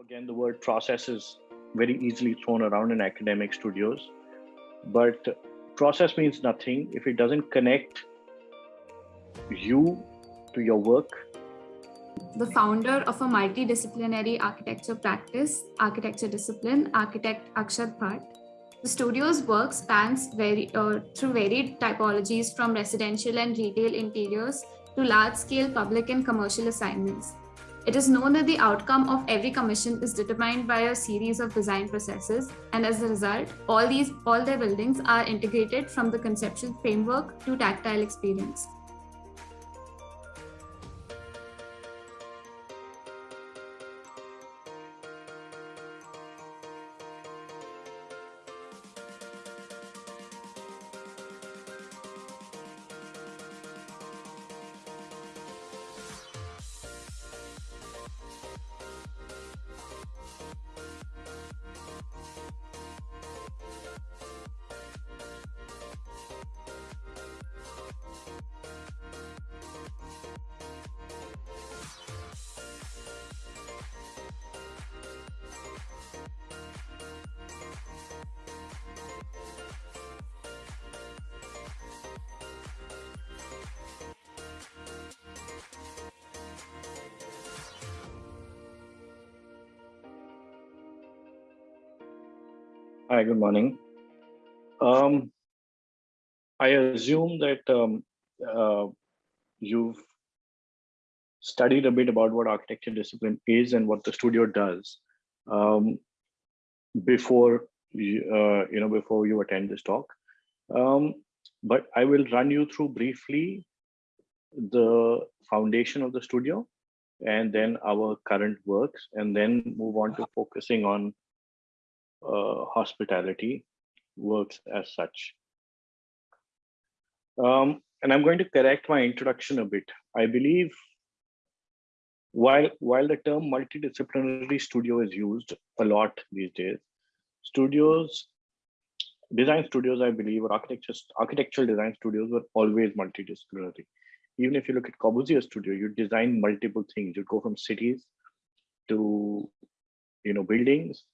again, the word process is very easily thrown around in academic studios, but process means nothing if it doesn't connect you to your work. The founder of a multidisciplinary architecture practice, architecture discipline, architect Akshat Bhatt. The studio's work spans very, uh, through varied typologies from residential and retail interiors to large-scale public and commercial assignments. It is known that the outcome of every commission is determined by a series of design processes, and as a result, all these all their buildings are integrated from the conceptual framework to tactile experience. Good morning. Um, I assume that um, uh, you've studied a bit about what architecture discipline is and what the studio does um, before you, uh, you know before you attend this talk. Um, but I will run you through briefly the foundation of the studio and then our current works and then move on to focusing on hospitality works as such. Um, and I'm going to correct my introduction a bit. I believe while, while the term multidisciplinary studio is used a lot these days, studios, design studios, I believe, or architectural design studios were always multidisciplinary. Even if you look at Corbusier studio, you design multiple things. You go from cities to you know buildings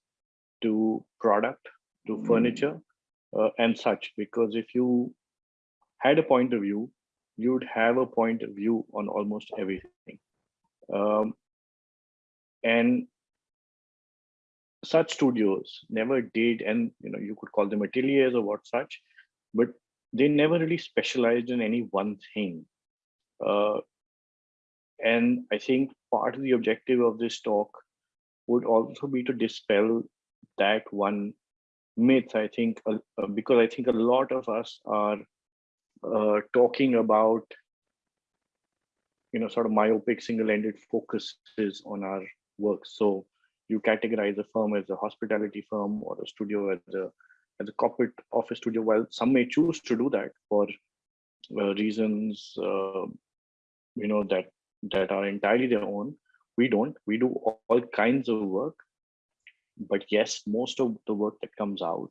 to product to hmm. furniture uh, and such. Because if you had a point of view you'd have a point of view on almost everything. Um, and such studios never did and you know you could call them ateliers or what such but they never really specialized in any one thing. Uh, and i think part of the objective of this talk would also be to dispel that one myth i think uh, because i think a lot of us are uh, talking about you know sort of myopic single-ended focuses on our work. So you categorize a firm as a hospitality firm or a studio as a as a corporate office studio. While some may choose to do that for uh, reasons uh, you know that that are entirely their own. We don't. We do all kinds of work but yes, most of the work that comes out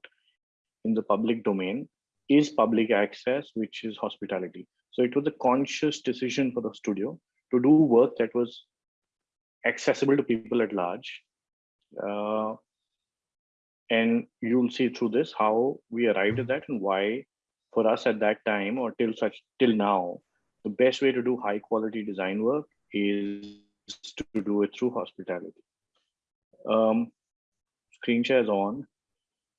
in the public domain is public access, which is hospitality. So it was a conscious decision for the studio to do work that was accessible to people at large. Uh, and you'll see through this how we arrived at that and why for us at that time or till such till now, the best way to do high quality design work is to do it through hospitality. Um, screen share is on.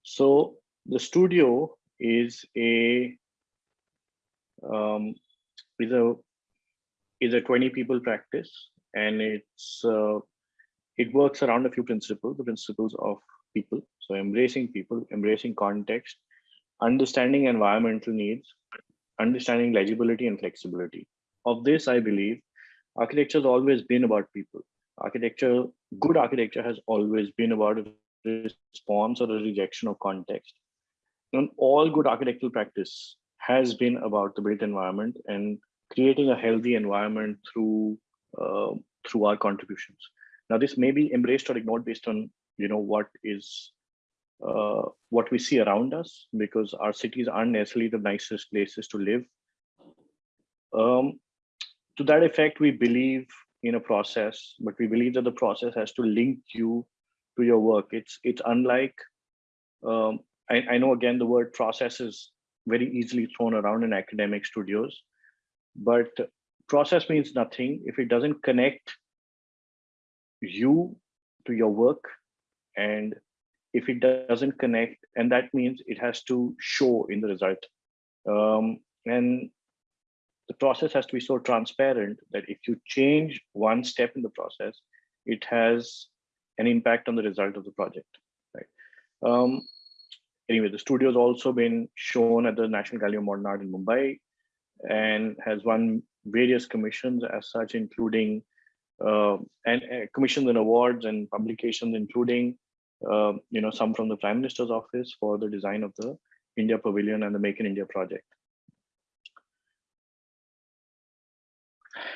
So the studio is a um, is a is a 20 people practice and it's uh, it works around a few principles the principles of people. So embracing people embracing context understanding environmental needs understanding legibility and flexibility. Of this i believe architecture has always been about people. Architecture good architecture has always been about response or a rejection of context. And all good architectural practice has been about the built environment and creating a healthy environment through uh, through our contributions. Now, this may be embraced or ignored based on you know what is uh, what we see around us, because our cities aren't necessarily the nicest places to live. Um, to that effect, we believe in a process, but we believe that the process has to link you to your work. It's it's unlike um, I, I know again the word process is very easily thrown around in academic studios, but process means nothing if it doesn't connect you to your work and if it doesn't connect and that means it has to show in the result um, and the process has to be so transparent that if you change one step in the process it has an impact on the result of the project right? Um, anyway the studio has also been shown at the national gallery of modern art in mumbai and has won various commissions as such including uh, and uh, commissions and awards and publications including uh, you know some from the prime minister's office for the design of the india pavilion and the make in india project.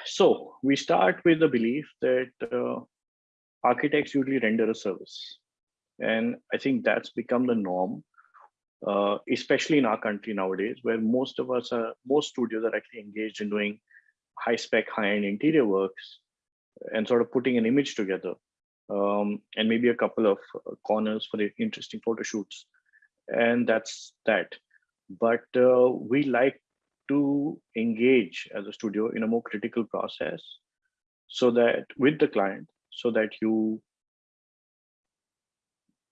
So we start with the belief that uh, architects usually render a service. And I think that's become the norm, uh, especially in our country nowadays, where most of us are, most studios are actually engaged in doing high spec, high end interior works and sort of putting an image together um, and maybe a couple of uh, corners for the interesting photo shoots. And that's that. But uh, we like to engage as a studio in a more critical process so that with the client so that you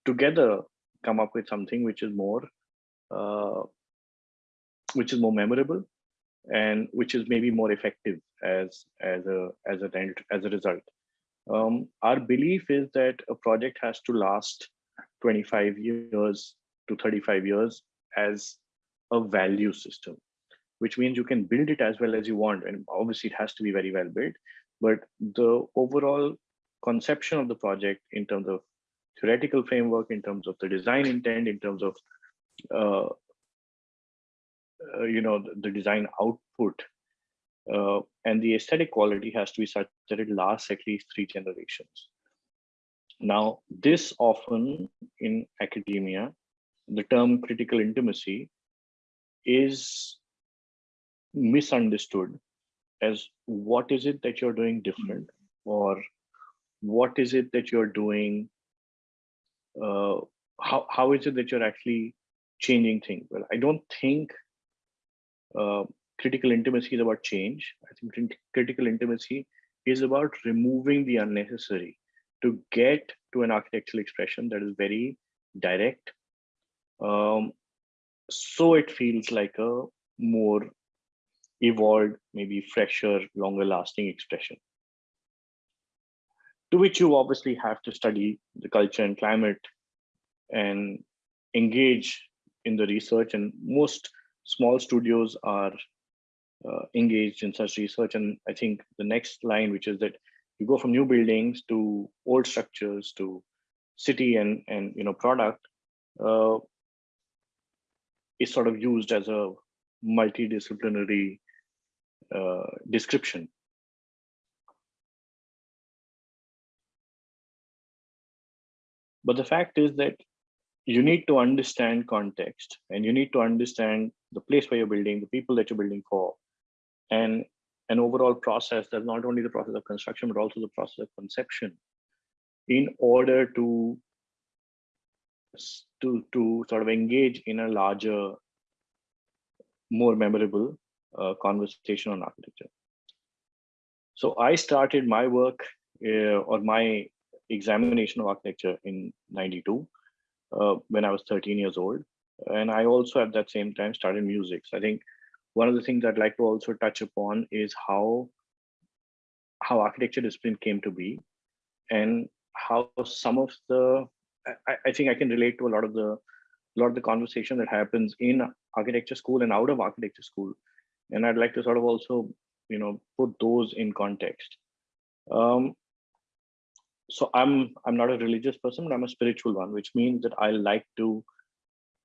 together come up with something which is more uh, which is more memorable and which is maybe more effective as as a as a as a result. Um, our belief is that a project has to last 25 years to 35 years as a value system which means you can build it as well as you want and obviously it has to be very well built but the overall conception of the project in terms of theoretical framework, in terms of the design intent, in terms of uh, uh, you know the, the, design output, uh, and the aesthetic quality has to be such that it lasts at least three generations. Now, this often in academia, the term critical intimacy is misunderstood as what is it that you're doing different or what is it that you're doing? Uh, how, how is it that you're actually changing things? Well i don't think uh, critical intimacy is about change. I think critical intimacy is about removing the unnecessary to get to an architectural expression that is very direct. Um, so it feels like a more evolved maybe fresher longer lasting expression to which you obviously have to study the culture and climate and engage in the research and most small studios are uh, engaged in such research. And i think the next line which is that you go from new buildings to old structures to city and and you know product uh, is sort of used as a multidisciplinary uh, description But the fact is that you need to understand context and you need to understand the place where you're building, the people that you're building for, and an overall process that's not only the process of construction, but also the process of conception in order to to to sort of engage in a larger more memorable uh, conversation on architecture. So i started my work uh, or my examination of architecture in 92 uh, when I was 13 years old. And I also at that same time started music. So I think one of the things I'd like to also touch upon is how how architecture discipline came to be and how some of the I, I think I can relate to a lot of the lot of the conversation that happens in architecture school and out of architecture school. And I'd like to sort of also, you know, put those in context. Um, so i'm i'm not a religious person but i'm a spiritual one which means that i like to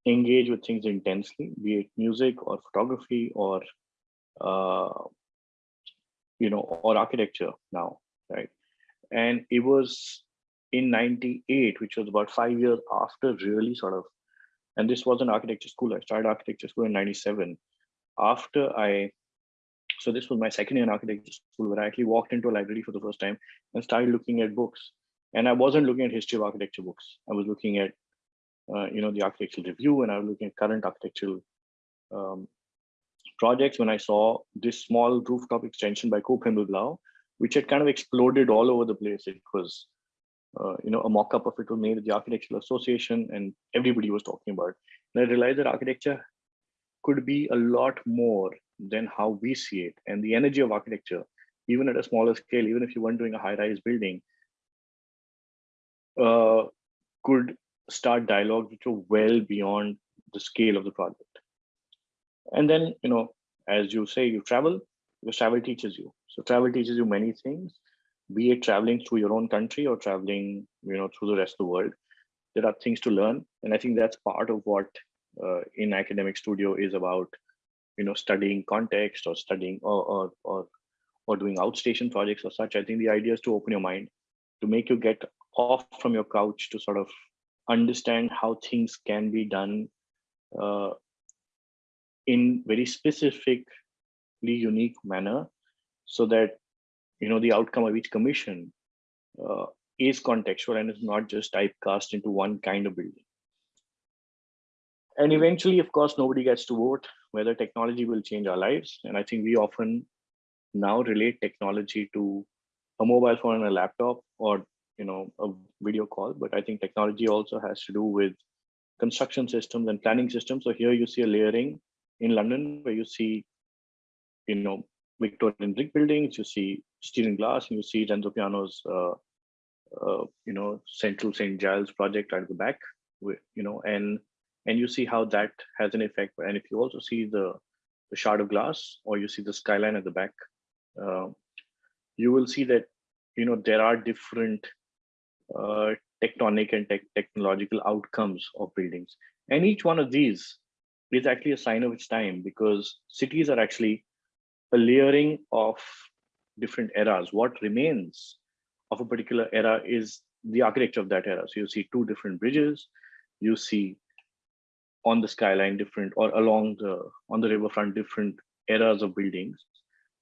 engage with things intensely be it music or photography or uh, you know or architecture now right? And it was in 98 which was about five years after really sort of and this was an architecture school. I started architecture school in 97 after i so this was my second year in architecture school where I actually walked into a library for the first time and started looking at books. and I wasn't looking at history of architecture books. I was looking at, uh, you know, the architectural review, and I was looking at current architectural um, projects when I saw this small rooftop extension by Coop Himmelblau, which had kind of exploded all over the place. It was, uh, you know, a mock-up of it was made at the Architectural Association, and everybody was talking about it. And I realized that architecture could be a lot more than how we see it, and the energy of architecture, even at a smaller scale, even if you weren't doing a high-rise building, uh, could start dialogues which are well beyond the scale of the project. And then, you know, as you say, you travel, because travel teaches you. So travel teaches you many things, be it traveling through your own country or traveling, you know, through the rest of the world. There are things to learn. And I think that's part of what uh, in academic studio is about, you know, studying context or studying or, or, or, or doing outstation projects or such. I think the idea is to open your mind, to make you get off from your couch to sort of understand how things can be done uh, in very specifically unique manner so that you know the outcome of each commission uh, is contextual and is not just typecast into one kind of building and eventually of course nobody gets to vote. Whether technology will change our lives and i think we often now relate technology to a mobile phone and a laptop or you know a video call. But i think technology also has to do with construction systems and planning systems. So here you see a layering in london where you see you know victorian brick buildings you see steel and glass and you see renzo piano's uh, uh, you know central st giles project right at the back you know and and you see how that has an effect and if you also see the the shard of glass or you see the skyline at the back uh, you will see that you know there are different uh, tectonic and te technological outcomes of buildings. And each one of these is actually a sign of its time because cities are actually a layering of different eras. What remains of a particular era is the architecture of that era. So you see two different bridges, you see on the skyline different or along the on the riverfront different eras of buildings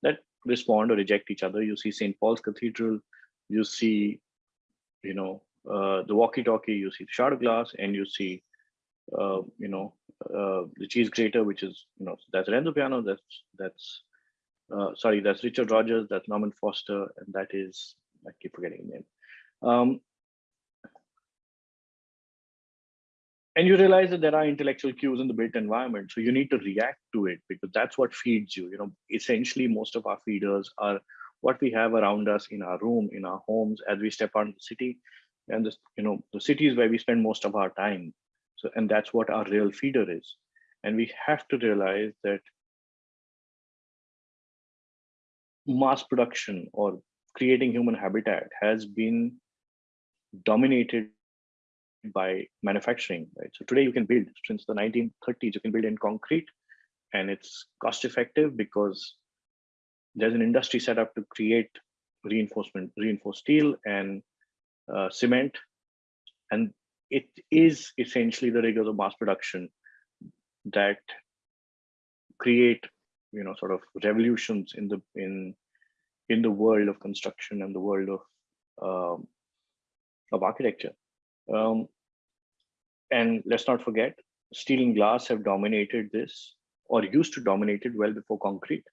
that respond or reject each other. You see St. Paul's Cathedral, you see you know, uh, the walkie-talkie, you see the shard glass, and you see, uh, you know, uh, the cheese grater, which is, you know, that's Renzo Piano, that's, that's, uh, sorry, that's Richard Rogers, that's Norman Foster, and that is, I keep forgetting the name. Um, and you realize that there are intellectual cues in the built environment so you need to react to it because that's what feeds you you know essentially most of our feeders are what we have around us in our room, in our homes, as we step out in the city. And this, you know, the city is where we spend most of our time. So, and that's what our real feeder is. And we have to realize that mass production or creating human habitat has been dominated by manufacturing, right? So today you can build, since the 1930s, you can build in concrete and it's cost effective because there's an industry set up to create reinforcement, reinforced steel and uh, cement. And it is essentially the rigors of mass production that create, you know, sort of revolutions in the in in the world of construction and the world of um, of architecture. Um, and let's not forget, steel and glass have dominated this or used to dominate it well before concrete.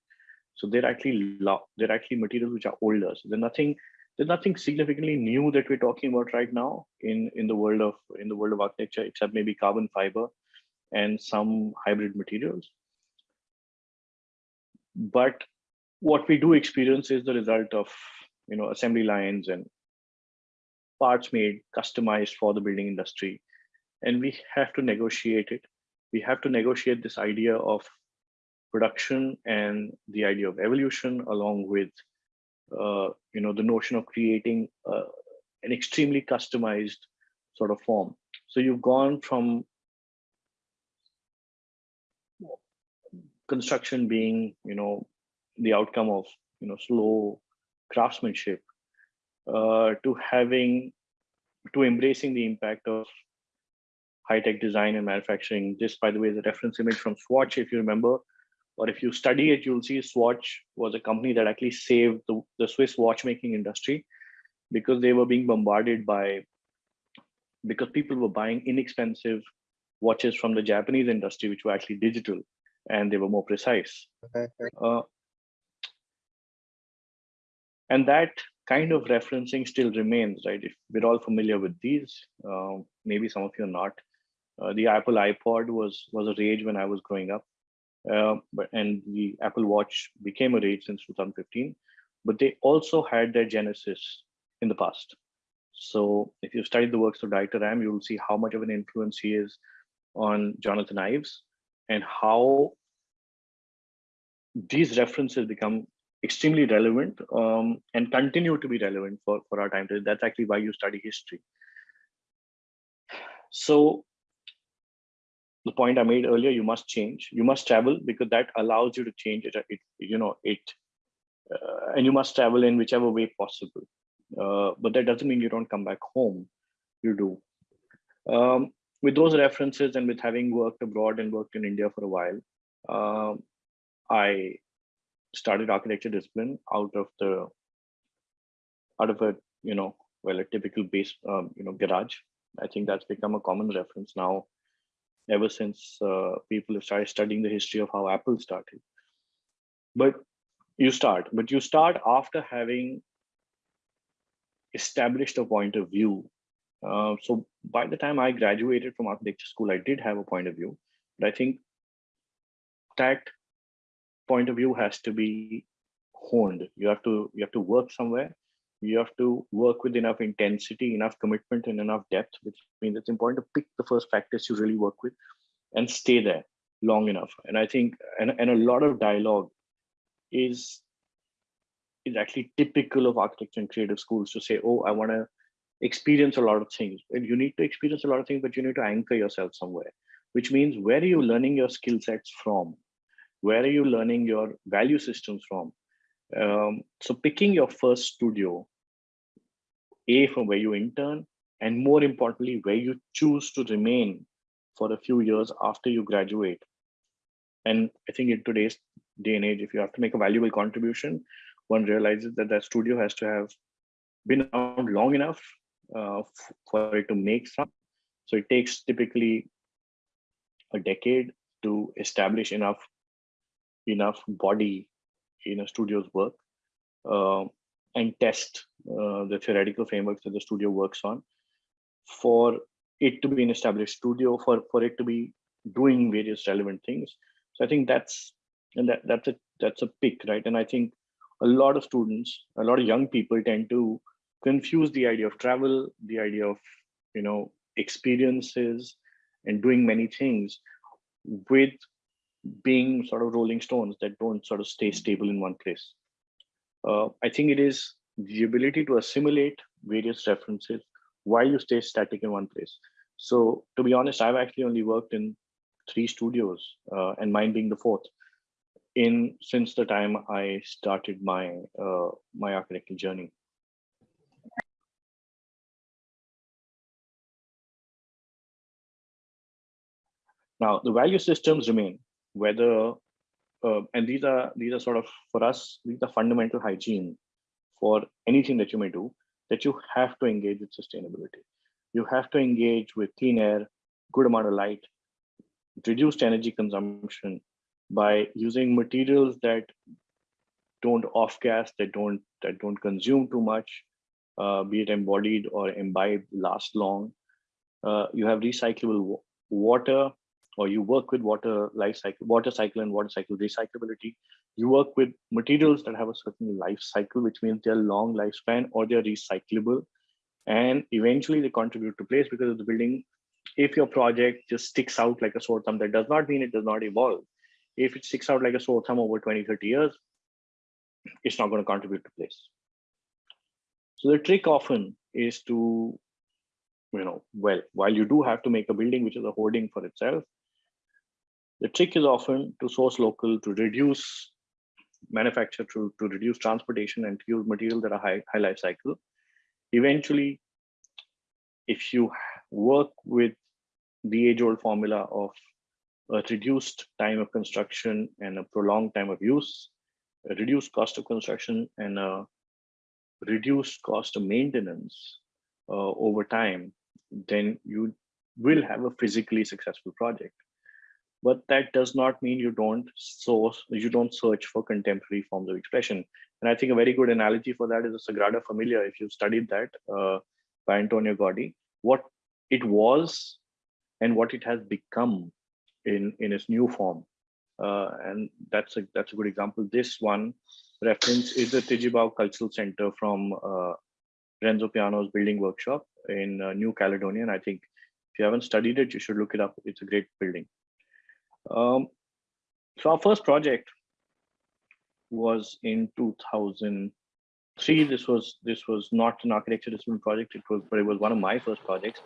So they're actually they're actually materials which are older. So there's nothing there's nothing significantly new that we're talking about right now in in the world of in the world of architecture, except maybe carbon fiber and some hybrid materials. But what we do experience is the result of you know assembly lines and parts made customized for the building industry. And we have to negotiate it. We have to negotiate this idea of production and the idea of evolution along with uh, you know the notion of creating uh, an extremely customized sort of form. So you've gone from construction being you know the outcome of you know slow craftsmanship uh, to having to embracing the impact of high-tech design and manufacturing this by the way is a reference image from swatch if you remember or if you study it, you'll see Swatch was a company that actually saved the, the Swiss watchmaking industry. because they were being bombarded by because people were buying inexpensive watches from the Japanese industry, which were actually digital and they were more precise. Uh, and that kind of referencing still remains, right? If we're all familiar with these, uh, maybe some of you are not. Uh, the Apple iPod was was a rage when I was growing up, uh, but and the Apple Watch became a rage since 2015. But they also had their genesis in the past. So if you study the works of Dieter Rams, you will see how much of an influence he is on Jonathan Ives and how these references become extremely relevant um, and continue to be relevant for, for our time. today. That's actually why you study history. So the point I made earlier, you must change, you must travel because that allows you to change it, it you know, it, uh, and you must travel in whichever way possible. Uh, but that doesn't mean you don't come back home. You do. Um, with those references and with having worked abroad and worked in India for a while, uh, I started architecture discipline out of the out of a you know well a typical base um, you know garage. I think that's become a common reference now ever since uh, people have started studying the history of how Apple started. But you start, but you start after having established a point of view. Uh, so by the time I graduated from architecture school, I did have a point of view, but I think that point of view has to be honed. You have to you have to work somewhere. You have to work with enough intensity, enough commitment, and enough depth, which means it's important to pick the first practice you really work with and stay there long enough. And I think and, and a lot of dialogue is is actually typical of architecture and creative schools to say, oh, I want to experience a lot of things. And you need to experience a lot of things, but you need to anchor yourself somewhere, which means where are you learning your skill sets from? Where are you learning your value systems from? Um, so picking your first studio, A, from where you intern, and more importantly, where you choose to remain for a few years after you graduate. And I think in today's day and age, if you have to make a valuable contribution, one realizes that that studio has to have been around long enough uh, for it to make some. So it takes typically a decade to establish enough enough body in a studio's work uh, and test uh, the theoretical frameworks that the studio works on for it to be an established studio for for it to be doing various relevant things. So i think that's and that that's a that's a pick right? And i think a lot of students, a lot of young people tend to confuse the idea of travel, the idea of, you know, experiences and doing many things with being sort of rolling stones that don't sort of stay stable in one place. Uh, I think it is the ability to assimilate various references while you stay static in one place. So to be honest, I've actually only worked in three studios uh, and mine being the fourth in since the time I started my uh, my architectural journey. Now the value systems remain whether uh, and these are these are sort of for us these are fundamental hygiene for anything that you may do that you have to engage with sustainability. You have to engage with clean air, good amount of light, reduced energy consumption, by using materials that don't off gas, that don't that don't consume too much, uh, be it embodied or imbibed, last long. Uh, you have recyclable water, or you work with water life cycle, water cycle and water cycle recyclability. You work with materials that have a certain life cycle, which means they're long lifespan or they're recyclable. And eventually they contribute to place because of the building. If your project just sticks out like a sore thumb, that does not mean it does not evolve if it sticks out like a sore thumb over 20, 30 years, it's not going to contribute to place. So the trick often is to, you know, well, while you do have to make a building which is a hoarding for itself, the trick is often to source local, to reduce manufacture, to, to reduce transportation and to use materials that are high, high life cycle. Eventually, if you work with the age old formula of a reduced time of construction and a prolonged time of use, a reduced cost of construction, and a reduced cost of maintenance uh, over time, then you will have a physically successful project. But that does not mean you don't source, you don't search for contemporary forms of expression. And I think a very good analogy for that is the Sagrada Familia. If you've studied that uh, by Antonio Gaudi, what it was and what it has become in, in its new form. Uh, and that's a that's a good example. This one reference is the Tjibaou Cultural Center from uh, Renzo Piano's building workshop in uh, New Caledonia. And I think if you haven't studied it, you should look it up. It's a great building. Um, so our first project was in 2003. This was this was not an architecture discipline project. It was, but it was one of my first projects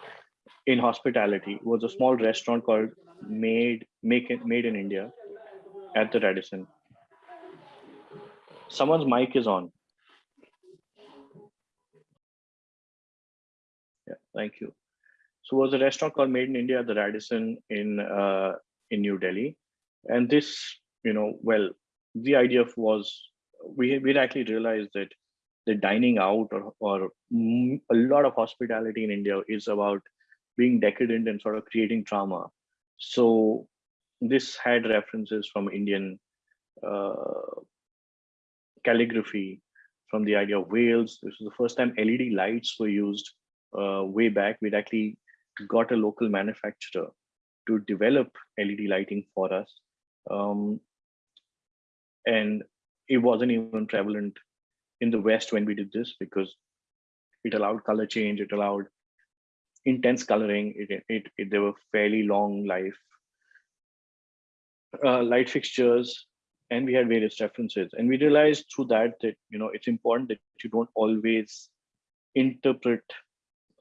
in hospitality. It was a small restaurant called Made Make it Made in India at the Radisson. Someone's mic is on. Yeah, thank you. So it was a restaurant called Made in India at the Radisson in uh, in New Delhi, and this, you know, well, the idea was we we actually realized that the dining out or or a lot of hospitality in India is about being decadent and sort of creating drama. So this had references from Indian uh, calligraphy, from the idea of whales. This was the first time LED lights were used uh, way back. We'd actually got a local manufacturer to develop LED lighting for us. Um, and it wasn't even prevalent in the West when we did this because it allowed color change, it allowed intense coloring, it, it, it, they were fairly long life uh, light fixtures, and we had various references. And we realized through that that you know it's important that you don't always interpret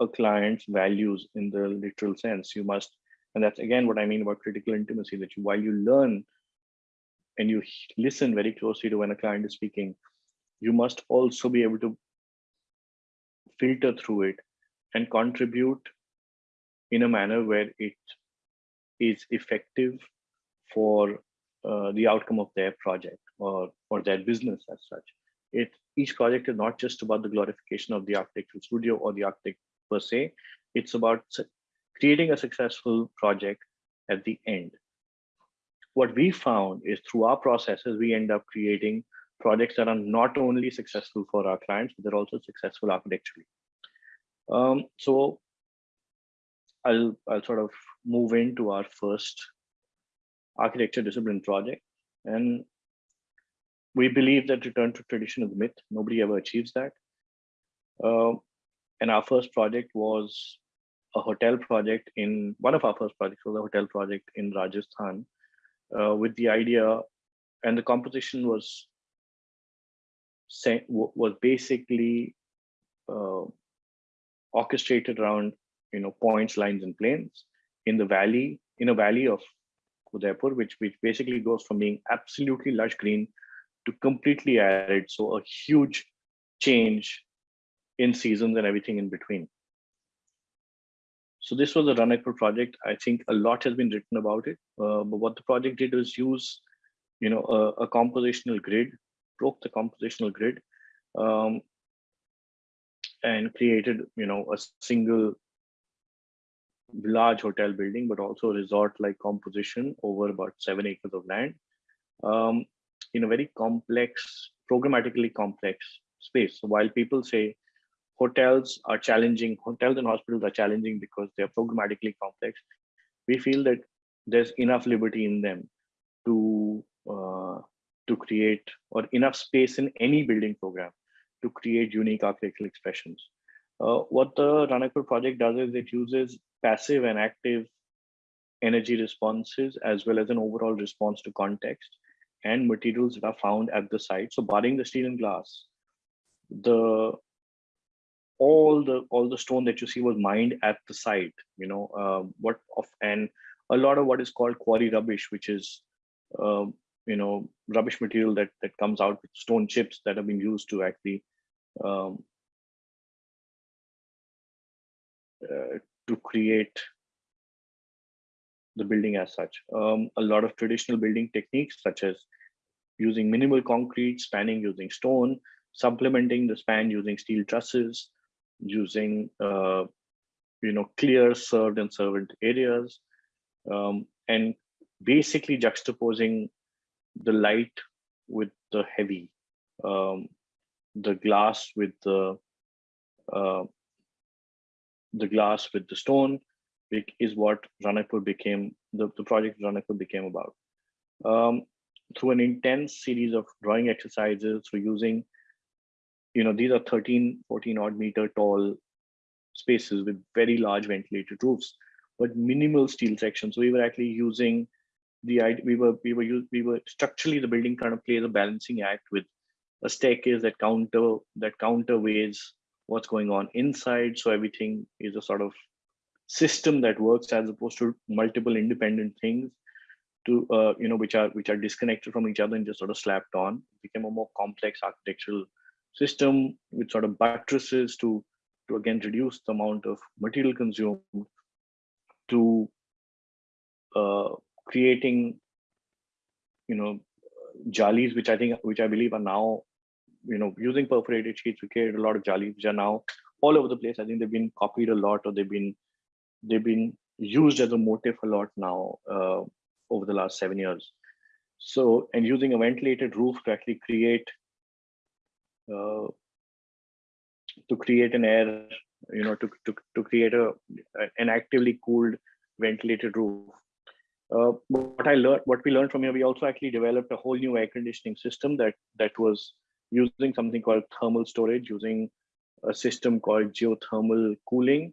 a client's values in the literal sense. You must, and that's again what I mean about critical intimacy, that you, while you learn and you listen very closely to when a client is speaking, you must also be able to filter through it and contribute in a manner where it is effective for uh, the outcome of their project or for their business as such. It each project is not just about the glorification of the architectural studio or the architect per se. It's about creating a successful project at the end. What we found is through our processes, we end up creating projects that are not only successful for our clients, but they're also successful architecturally. Um, so I'll, I'll sort of move into our first architecture discipline project. And we believe that return to tradition is a myth. Nobody ever achieves that. Uh, and our first project was a hotel project in one of our first projects was a hotel project in Rajasthan uh, with the idea and the composition was was basically uh, orchestrated around you know points lines and planes in the valley in a valley of Udaipur, which, which basically goes from being absolutely lush green to completely arid. So a huge change in seasons and everything in between. So this was a Ranakpur project. I think a lot has been written about it. Uh, but what the project did was use, you know, a, a compositional grid, broke the compositional grid, um, and created, you know, a single large hotel building, but also resort-like composition over about seven acres of land um, in a very complex, programmatically complex space. So while people say hotels are challenging, hotels and hospitals are challenging because they're programmatically complex, we feel that there's enough liberty in them to uh, to create or enough space in any building program to create unique architectural expressions. Uh, what the Ranakpur project does is it uses passive and active energy responses as well as an overall response to context and materials that are found at the site. So barring the steel and glass, the all the all the stone that you see was mined at the site. You know uh, what of and a lot of what is called quarry rubbish, which is uh, you know rubbish material that that comes out with stone chips that have been used to actually um, uh, to create the building as such. Um, a lot of traditional building techniques, such as using minimal concrete, spanning using stone, supplementing the span using steel trusses, using uh, you know clear served and servant areas, um, and basically juxtaposing the light with the heavy, um, the glass with the uh, the glass with the stone is what Ranakpur became, the, the project Ranakpur became about. Um, through an intense series of drawing exercises, through using, you know, these are 13, 14 odd meter tall spaces with very large ventilated roofs, but minimal steel sections. So we were actually using the we were we were we were structurally the building kind of plays a balancing act with a staircase that counter that counterweighs what's going on inside. So everything is a sort of system that works as opposed to multiple independent things to uh, you know which are which are disconnected from each other and just sort of slapped on it became a more complex architectural system with sort of buttresses to to again reduce the amount of material consumed to uh, creating you know jalis which i think which i believe are now you know using perforated sheets we created a lot of jalis which are now all over the place i think they've been copied a lot or they've been they've been used as a motif a lot now uh, over the last seven years. So, and using a ventilated roof to actually create uh, to create an air, you know, to to to create a an actively cooled ventilated roof. Uh, what I learned, what we learned from here, we also actually developed a whole new air conditioning system that that was using something called thermal storage, using a system called geothermal cooling,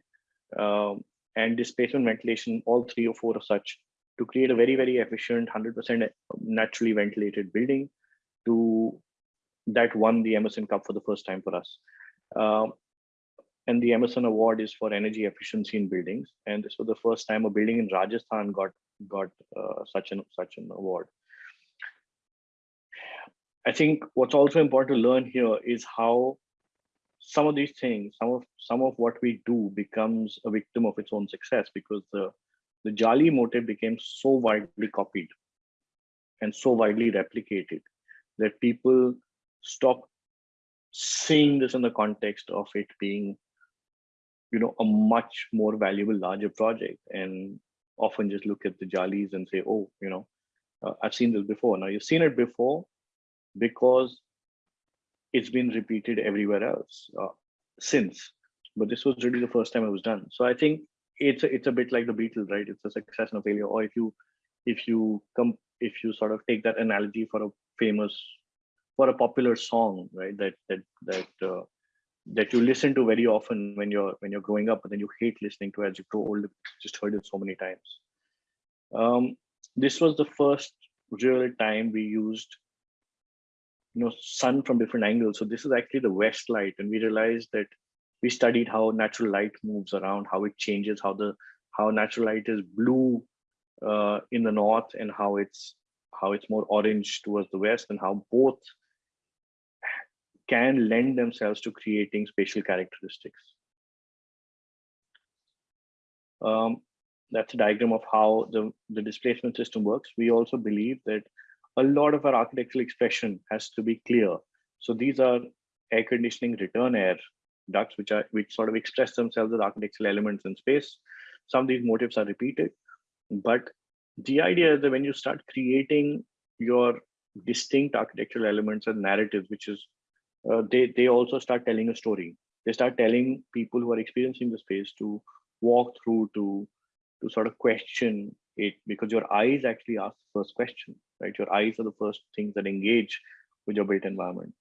um, and displacement ventilation, all three or four of such, to create a very, very efficient, 100% naturally ventilated building to that won the Emerson Cup for the first time for us. Um, and the Emerson Award is for energy efficiency in buildings. And this was the first time a building in Rajasthan got got uh, such an such an award. I think what's also important to learn here is how some of these things, some of some of what we do becomes a victim of its own success because the the Jali motive became so widely copied and so widely replicated that people stop seeing this in the context of it being you know a much more valuable larger project and often just look at the jalis and say oh you know uh, i've seen this before. Now you've seen it before because it's been repeated everywhere else uh, since but this was really the first time it was done. So i think it's a, it's a bit like the beatles right? It's a success and a failure. Or if you if you come if you sort of take that analogy for a famous for a popular song right that that that uh, that you listen to very often when you're when you're growing up but then you hate listening to as you grow older just heard it so many times. Um, this was the first real time we used you know sun from different angles. So this is actually the west light and we realized that we studied how natural light moves around how it changes how the how natural light is blue uh, in the north and how it's how it's more orange towards the west and how both can lend themselves to creating spatial characteristics um, that's a diagram of how the, the displacement system works. We also believe that a lot of our architectural expression has to be clear. So these are air conditioning return air ducts, which are which sort of express themselves as architectural elements in space. Some of these motifs are repeated, but the idea is that when you start creating your distinct architectural elements and narratives, which is uh, they they also start telling a story. They start telling people who are experiencing the space to walk through to to sort of question it because your eyes actually ask the first question, right? Your eyes are the first things that engage with your built environment.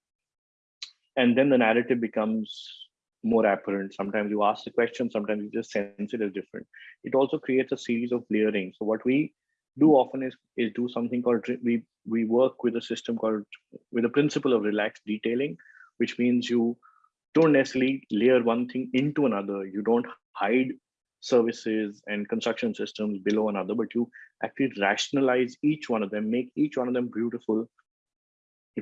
And then the narrative becomes more apparent. Sometimes you ask the question, sometimes you just sense it as different. It also creates a series of layering. So what we do often is, is do something called, we, we work with a system called, with a principle of relaxed detailing, which means you don't necessarily layer one thing into another. You don't hide services and construction systems below another, but you actually rationalize each one of them, make each one of them beautiful,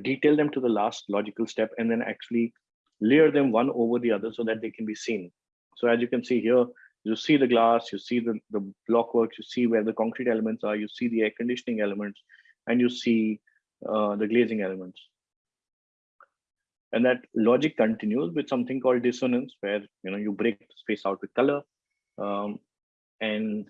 detail them to the last logical step, and then actually layer them one over the other so that they can be seen. So as you can see here, you see the glass, you see the, the block you see where the concrete elements are, you see the air conditioning elements, and you see uh, the glazing elements. And that logic continues with something called dissonance, where you know you break the space out with color, um, and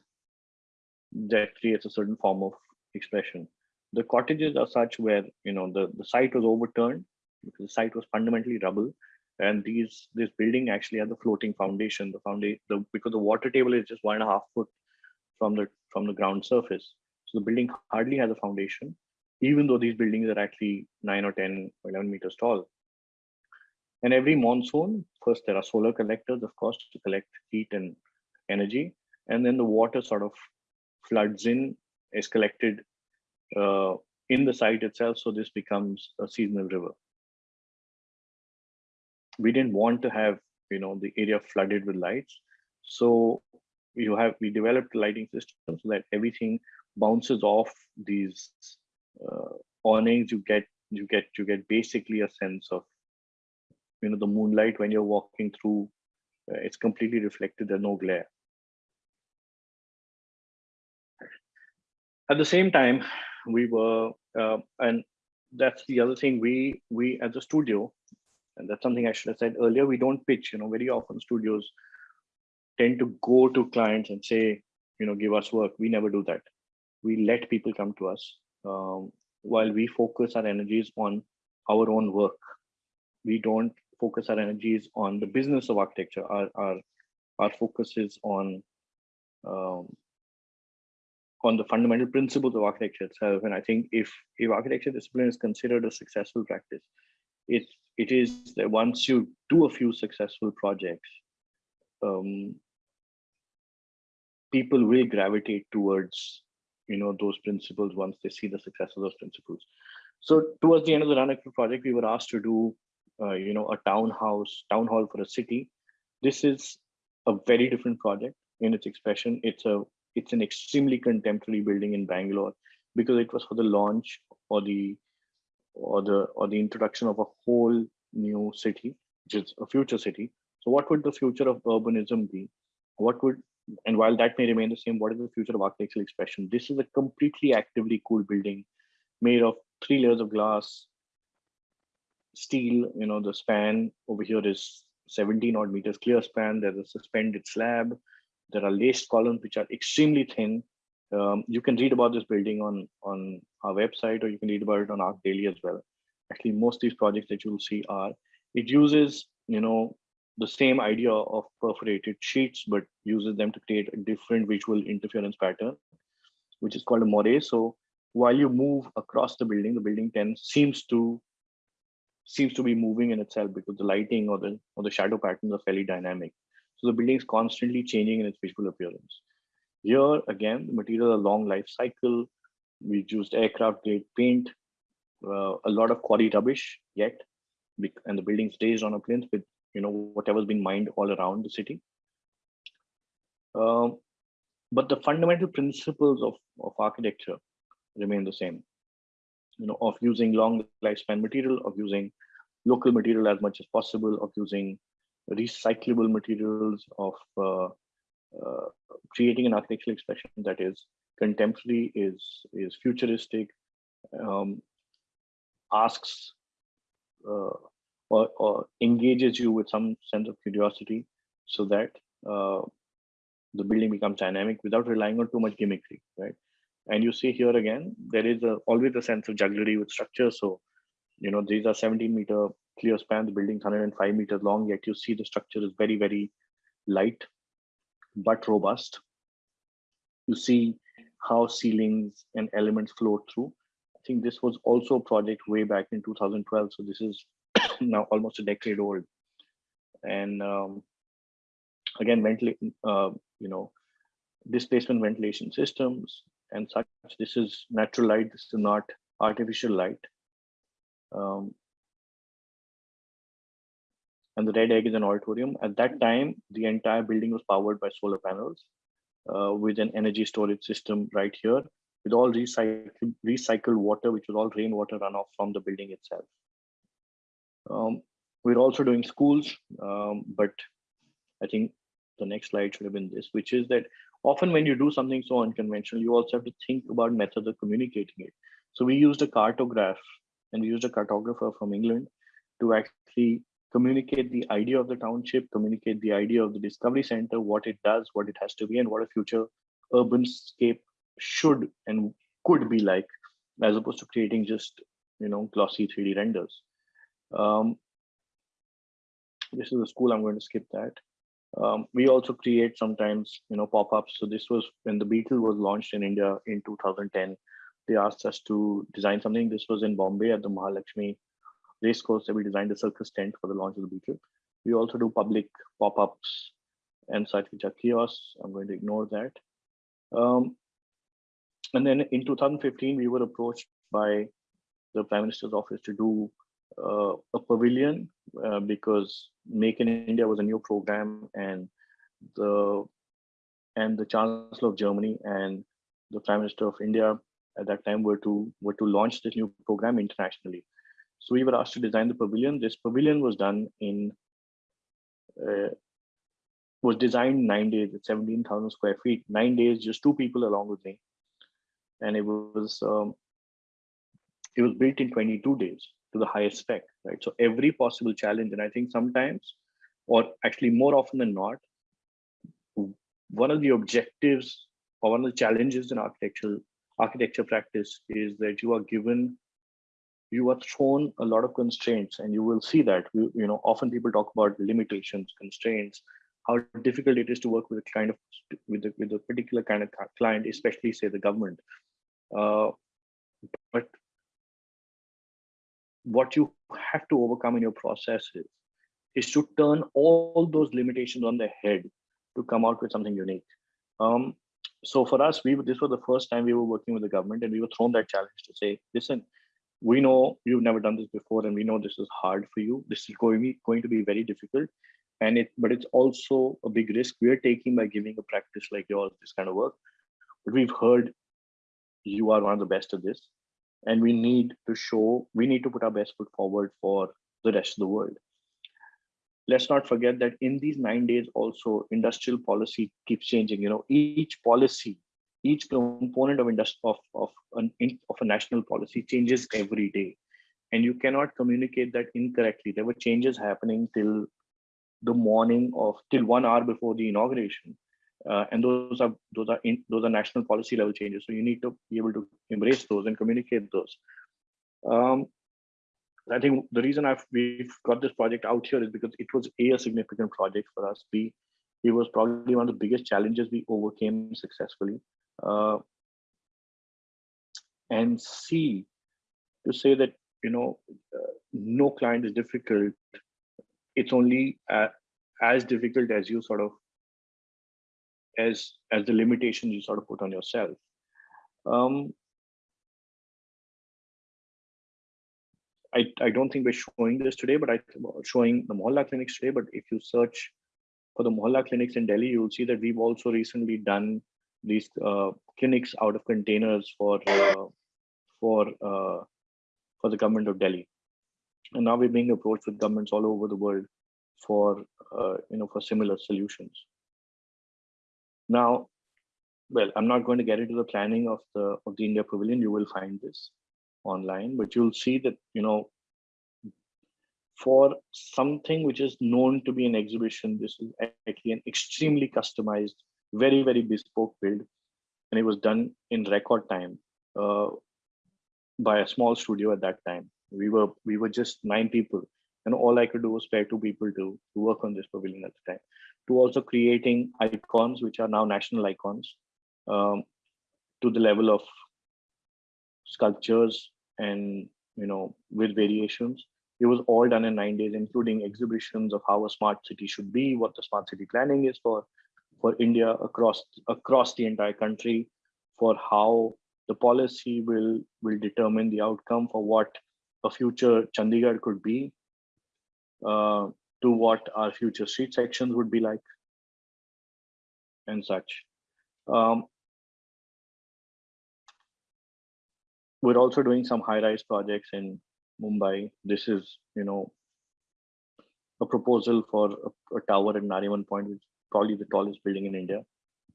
that creates a certain form of expression. The cottages are such where you know the, the site was overturned because the site was fundamentally rubble, and these this building actually had the floating foundation. The foundation the, because the water table is just one and a half foot from the from the ground surface, the building hardly has a foundation, even though these buildings are actually nine or 10 or 11 meters tall. And every monsoon, first there are solar collectors, of course, to collect heat and energy, and then the water sort of floods in, is collected uh, in the site itself, so this becomes a seasonal river. We didn't want to have, you know, the area flooded with lights, so you have we developed lighting system so that everything bounces off these uh, awnings. You get you get you get basically a sense of you know the moonlight when you're walking through. Uh, it's completely reflected. There's no glare. At the same time, we were, uh, and that's the other thing. We we as a studio, and that's something I should have said earlier. We don't pitch. You know, very often studios tend to go to clients and say, you know, give us work. We never do that. We let people come to us um, while we focus our energies on our own work. We don't focus our energies on the business of architecture. Our our, our focus is on um, on the fundamental principles of architecture itself. And I think if if architecture discipline is considered a successful practice, it it is that once you do a few successful projects, um, people will gravitate towards you know those principles once they see the success of those principles. So towards the end of the run Ranakpur project, we were asked to do uh, you know a townhouse town hall for a city. This is a very different project in its expression. It's a it's an extremely contemporary building in Bangalore because it was for the launch or the or the or the introduction of a whole new city, which is a future city. So what would the future of urbanism be? What would and while that may remain the same, what is the future of architectural expression? This is a completely actively cooled building made of three layers of glass, steel, you know, the span over here is 17 odd meters clear span. There's a suspended slab. There are laced columns which are extremely thin. Um, you can read about this building on, on our website or you can read about it on ArchDaily as well. Actually, most of these projects that you'll see are, it uses, you know, the same idea of perforated sheets, but uses them to create a different visual interference pattern, which is called a moire. So while you move across the building, the building tends seems to seems to be moving in itself because the lighting or the or the shadow patterns are fairly dynamic. So the building is constantly changing in its visual appearance. Here again, the material a long life cycle. We used aircraft grade paint, uh, a lot of quarry rubbish yet, and the building stays on a plinth with you know whatever's been mined all around the city. Um, but the fundamental principles of, of architecture remain the same. You know, of using long lifespan material, of using local material as much as possible, of using recyclable materials, of uh, uh, creating an architectural expression that is contemporary, is is futuristic, um, asks uh, or, or engages you with some sense of curiosity, so that uh, the building becomes dynamic without relying on too much gimmickry, right? And you see here again, there is a, always a sense of jugglery with structure. So, you know, these are 17 meter clear span, the building's 105 meters long, yet you see the structure is very, very light, but robust. You see how ceilings and elements flow through. I think this was also a project way back in 2012. So this is now almost a decade old. And um, again, ventilation, uh, you know, displacement ventilation systems and such. This is natural light. This is not artificial light. Um, and the red egg is an auditorium. At that time, the entire building was powered by solar panels uh, with an energy storage system right here with all recycled, recycled water, which was all rainwater runoff from the building itself. Um, we're also doing schools, um, but I think the next slide should have been this, which is that often when you do something so unconventional, you also have to think about methods of communicating it. So we used a cartograph and we used a cartographer from England to actually communicate the idea of the township, communicate the idea of the discovery center, what it does, what it has to be, and what a future urban scape should and could be like, as opposed to creating just you know glossy 3D renders. Um, this is a school. I'm going to skip that. Um, we also create sometimes you know pop-ups. So this was when the Beetle was launched in India in 2010. They asked us to design something. This was in Bombay at the Mahalakshmi race course we designed a circus tent for the launch of the Beetle. We also do public pop-ups and such, which are kiosks. I'm going to ignore that. Um, and then in 2015, we were approached by the Prime Minister's office to do uh, a pavilion uh, because Make in India was a new program, and the and the Chancellor of Germany and the Prime Minister of India at that time were to were to launch this new program internationally. So we were asked to design the pavilion. This pavilion was done in uh, was designed nine days at 17,000 square feet, nine days, just two people along with me. And it was um, it was built in 22 days to the highest spec, right? So every possible challenge, and I think sometimes, or actually more often than not, one of the objectives or one of the challenges in architectural architecture practice is that you are given you are thrown a lot of constraints and you will see that you, you know often people talk about limitations constraints how difficult it is to work with a kind of with a, with a particular kind of client especially say the government uh, but what you have to overcome in your processes is to turn all those limitations on their head to come out with something unique. Um, so for us, we this was the first time we were working with the government, and we were thrown that challenge to say, listen, we know you've never done this before, and we know this is hard for you. This is going to be going to be very difficult, and it but it's also a big risk we are taking by giving a practice like yours this kind of work. But we've heard you are one of the best at this and we need to show we need to put our best foot forward for the rest of the world. Let's not forget that in these nine days also industrial policy keeps changing you know each policy each component of industry of of an of a national policy changes every day. And you cannot communicate that incorrectly. There were changes happening till the morning of till one hour before the inauguration uh, and those are those are in, those are national policy level changes. So you need to be able to embrace those and communicate those. Um, i think the reason i've we've got this project out here is because it was a, a significant project for us. B it was probably one of the biggest challenges we overcame successfully. Uh, and c to say that you know uh, no client is difficult. It's only uh, as difficult as you sort of as as the limitations you sort of put on yourself. Um, I, I don't think we're showing this today, but I showing the Mohalla clinics today. But if you search for the Mohalla clinics in Delhi, you'll see that we've also recently done these uh, clinics out of containers for uh, for uh, for the government of Delhi, and now we're being approached with governments all over the world for uh, you know for similar solutions. Now, well, I'm not going to get into the planning of the of the India Pavilion. You will find this online, but you'll see that you know for something which is known to be an exhibition, this is actually an extremely customized, very very bespoke build, and it was done in record time uh, by a small studio at that time. We were we were just nine people, and all I could do was spare two people to, to work on this pavilion at the time to also creating icons, which are now national icons, um, to the level of sculptures and, you know, with variations. It was all done in nine days, including exhibitions of how a smart city should be, what the smart city planning is for, for India across, across the entire country, for how the policy will, will determine the outcome for what a future Chandigarh could be, uh, to what our future street sections would be like and such. Um, we're also doing some high-rise projects in Mumbai. This is, you know, a proposal for a, a tower at Nariman Point, which is probably the tallest building in India,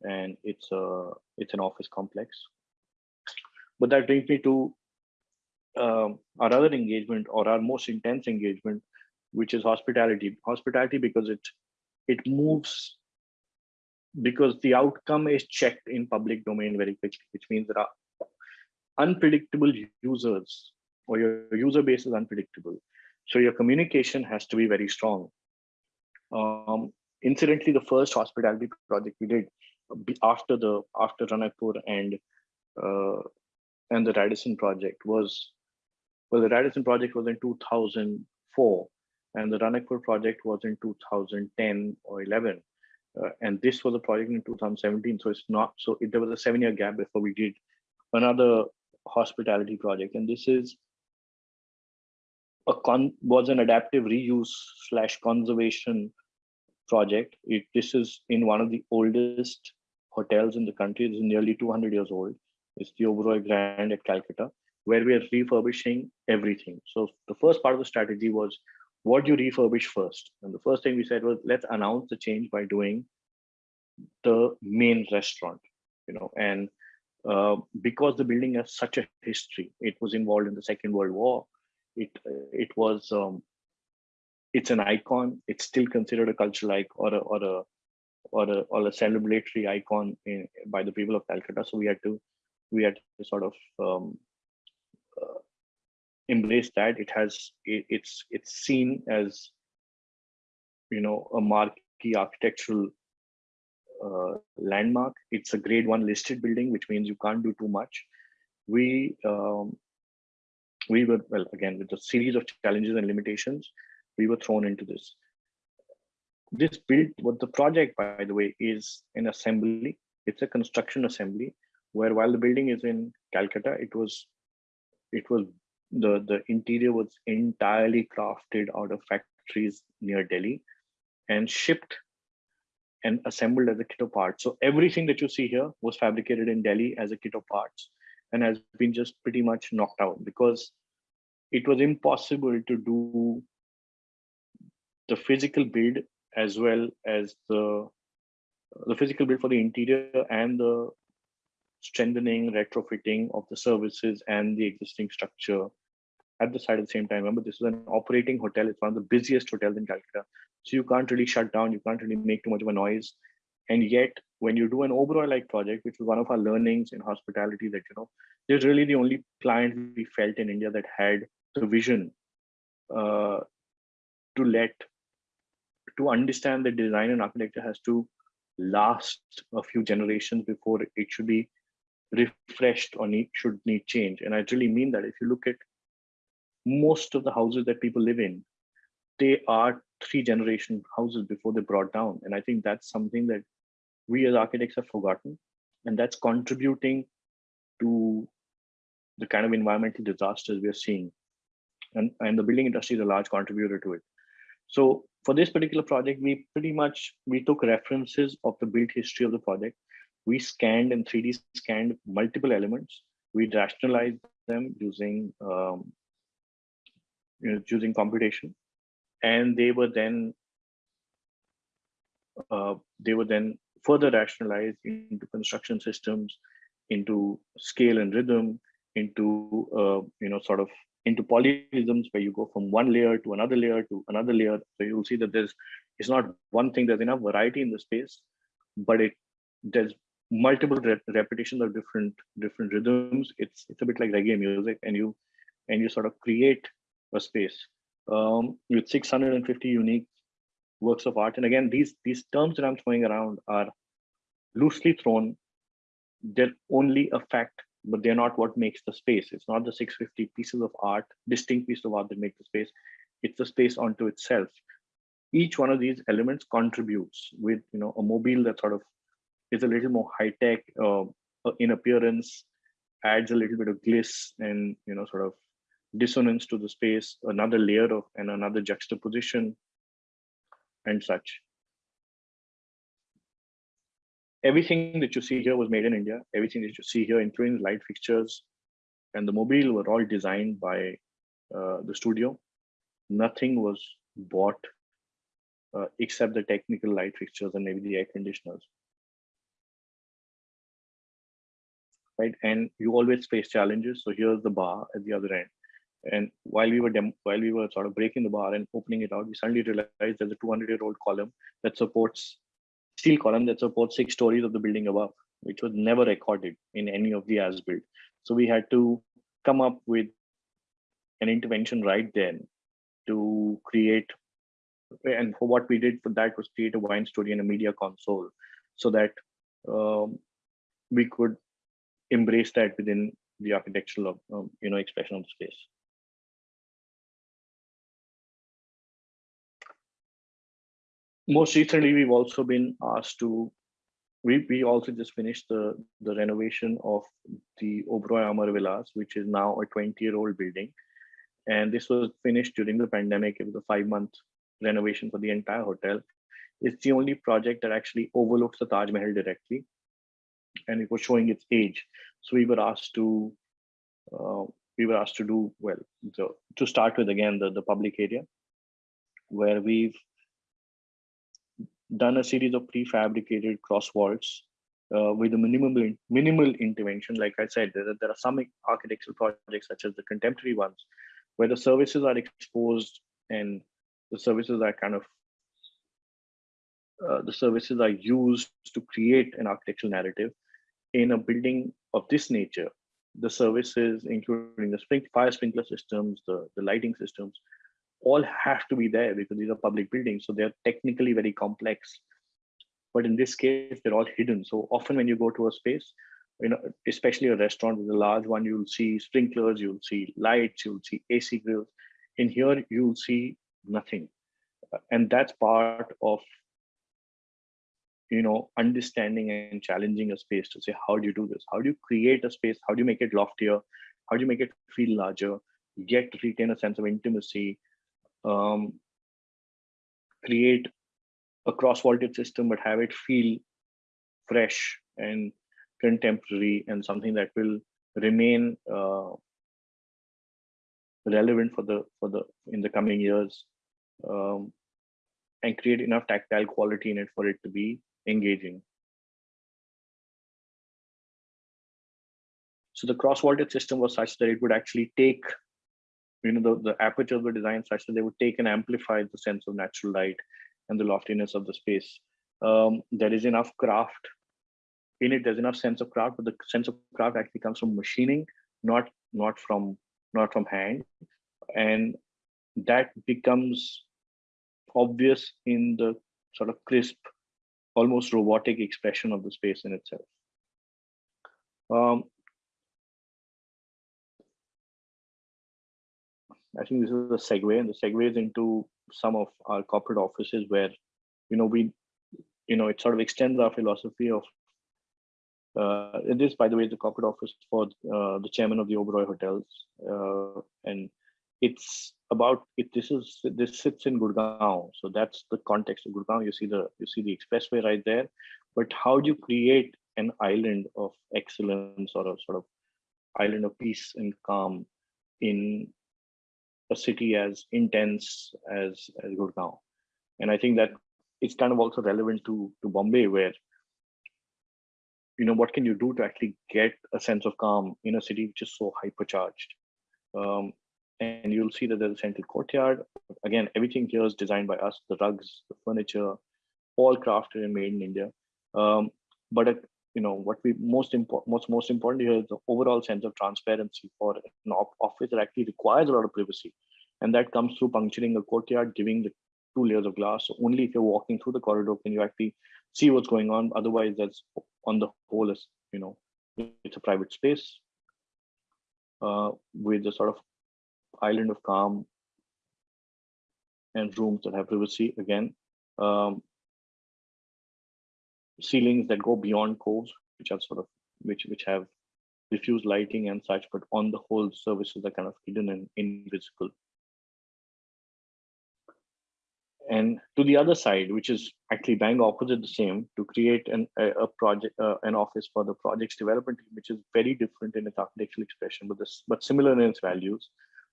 and it's a it's an office complex. But that brings me to um, our other engagement or our most intense engagement, which is hospitality. Hospitality because it it moves because the outcome is checked in public domain very quickly, which means there are unpredictable users or your user base is unpredictable. So your communication has to be very strong. Um, incidentally, the first hospitality project we did after the after Ranakpur and uh, and the Radisson project was well, the Radisson project was in 2004, and the Ranakpur project was in 2010 or 11. Uh, and this was a project in 2017, so it's not so. It, there was a seven-year gap before we did another hospitality project, and this is a con was an adaptive reuse slash conservation project. It, this is in one of the oldest hotels in the country. It's nearly 200 years old. It's the Oberoi Grand at Calcutta, where we are refurbishing everything. So the first part of the strategy was what do you refurbish first? And the first thing we said was let's announce the change by doing the main restaurant, you know, and uh, because the building has such a history, it was involved in the Second World War. It it was um, it's an icon. It's still considered a cultural icon or a or a or a, or a celebratory icon in, by the people of Calcutta. So we had to we had to sort of um, uh, embrace that. It has it, it's it's seen as you know a marquee architectural uh, landmark. It's a grade one listed building, which means you can't do too much. We um, we were well again with a series of challenges and limitations. We were thrown into this. This build, what the project, by the way, is an assembly. It's a construction assembly where while the building is in Calcutta, it was it was the the interior was entirely crafted out of factories near Delhi and shipped and assembled as a kit of parts. So everything that you see here was fabricated in Delhi as a kit of parts and has been just pretty much knocked out because it was impossible to do the physical build as well as the the physical build for the interior and the strengthening, retrofitting of the services and the existing structure at the site at the same time. Remember, this is an operating hotel. It's one of the busiest hotels in Calcutta. So you can't really shut down. You can't really make too much of a noise. And yet, when you do an Oberoi-like project, which was one of our learnings in hospitality, that you know, there's really the only client we felt in India that had the vision uh, to let, to understand that design and architecture has to last a few generations before it should be refreshed or need, should need change. And I really mean that if you look at most of the houses that people live in, they are three generation houses before they brought down. And I think that's something that we as architects have forgotten. And that's contributing to the kind of environmental disasters we are seeing. And, and the building industry is a large contributor to it. So for this particular project, we pretty much, we took references of the built history of the project. We scanned and 3D scanned multiple elements. We rationalized them using um, you know, using computation, and they were then uh, they were then further rationalized into construction systems, into scale and rhythm, into uh, you know sort of into polyrhythms where you go from one layer to another layer to another layer. So you'll see that there's it's not one thing. There's enough variety in the space, but it there's multiple rep repetitions of different different rhythms. It's it's a bit like reggae music, and you and you sort of create a space um, with 650 unique works of art. And again, these these terms that I'm throwing around are loosely thrown. They're only a fact, but they're not what makes the space. It's not the 650 pieces of art, distinct pieces of art that make the space. It's the space onto itself. Each one of these elements contributes with you know a mobile that sort of is a little more high tech uh, in appearance, adds a little bit of gliss and you know sort of dissonance to the space, another layer of and another juxtaposition and such. Everything that you see here was made in India. Everything that you see here, including light fixtures and the mobile were all designed by uh, the studio. Nothing was bought uh, except the technical light fixtures and maybe the air conditioners. Right, and you always face challenges. So here's the bar at the other end And while we were dem- while we were sort of breaking the bar and opening it out, we suddenly realized there's a 200 year old column that supports steel column that supports six stories of the building above, which was never recorded in any of the as built. So we had to come up with an intervention right then to create and for what we did for that was create a wine story and a media console so that um, we could embrace that within the architectural of, um, you know expression of the space most recently we've also been asked to we, we also just finished the the renovation of the Oberoi Amarvilas, which is now a 20 year old building. And this was finished during the pandemic. It was a five month renovation for the entire hotel. It's the only project that actually overlooks the taj mahal directly and it was showing its age. So we were asked to uh, we were asked to do well so to start with again the, the public area where we've done a series of prefabricated cross vaults uh, with a minimal minimal intervention. Like i said there, there are some architectural projects such as the contemporary ones where the services are exposed and the services are kind of uh, the services are used to create an architectural narrative. In a building of this nature the services including the fire sprinkler systems the, the lighting systems all have to be there because these are public buildings so they're technically very complex but in this case they're all hidden so often when you go to a space you know, especially a restaurant with a large one, you'll see sprinklers, you'll see lights, you'll see AC grills. In here, you'll see nothing. And that's part of, you know, understanding and challenging a space to say, how do you do this? How do you create a space? How do you make it loftier? How do you make it feel larger? Yet retain a sense of intimacy, um, create a cross-vaulted system, but have it feel fresh and contemporary and something that will remain uh, relevant for the for the in the coming years um, and create enough tactile quality in it for it to be engaging. So the cross vaulted system was such that it would actually take you know the, the apertures were designed such that they would take and amplify the sense of natural light and the loftiness of the space. Um, there is enough craft in it. There's enough sense of craft but the sense of craft actually comes from machining not not from not from hand. And that becomes obvious in the sort of crisp almost robotic expression of the space in itself. Um, I think this is a segue, and the segue is into some of our corporate offices where, you know, we, you know, it sort of extends our philosophy of uh, this, by the way, is the corporate office for uh, the chairman of the Oberoi Hotels, uh, and it's about it. This is this sits in Gurgaon, so that's the context of Gurgaon. You see the you see the expressway right there, but how do you create an island of excellence or a sort of island of peace and calm in a city as intense as as Gurgaon? And I think that it's kind of also relevant to to Bombay, where you know what can you do to actually get a sense of calm in a city which is so hypercharged? Um, and you'll see that there's a central courtyard. Again everything here is designed by us the rugs the furniture all crafted and made in india. Um, but uh, you know what we most important most most important here is the overall sense of transparency for an office that actually requires a lot of privacy and that comes through puncturing a courtyard giving the two layers of glass so only if you're walking through the corridor can you actually see what's going on. Otherwise, that's on the whole is you know it's a private space uh, with a sort of island of calm and rooms that have privacy again. Um, ceilings that go beyond coves, which are sort of which which have diffuse lighting and such, but on the whole, services are kind of hidden and invisible. And to the other side, which is actually bang opposite the same, to create an, a, a project, uh, an office for the project's development team, which is very different in its architectural expression, but this, but similar in its values,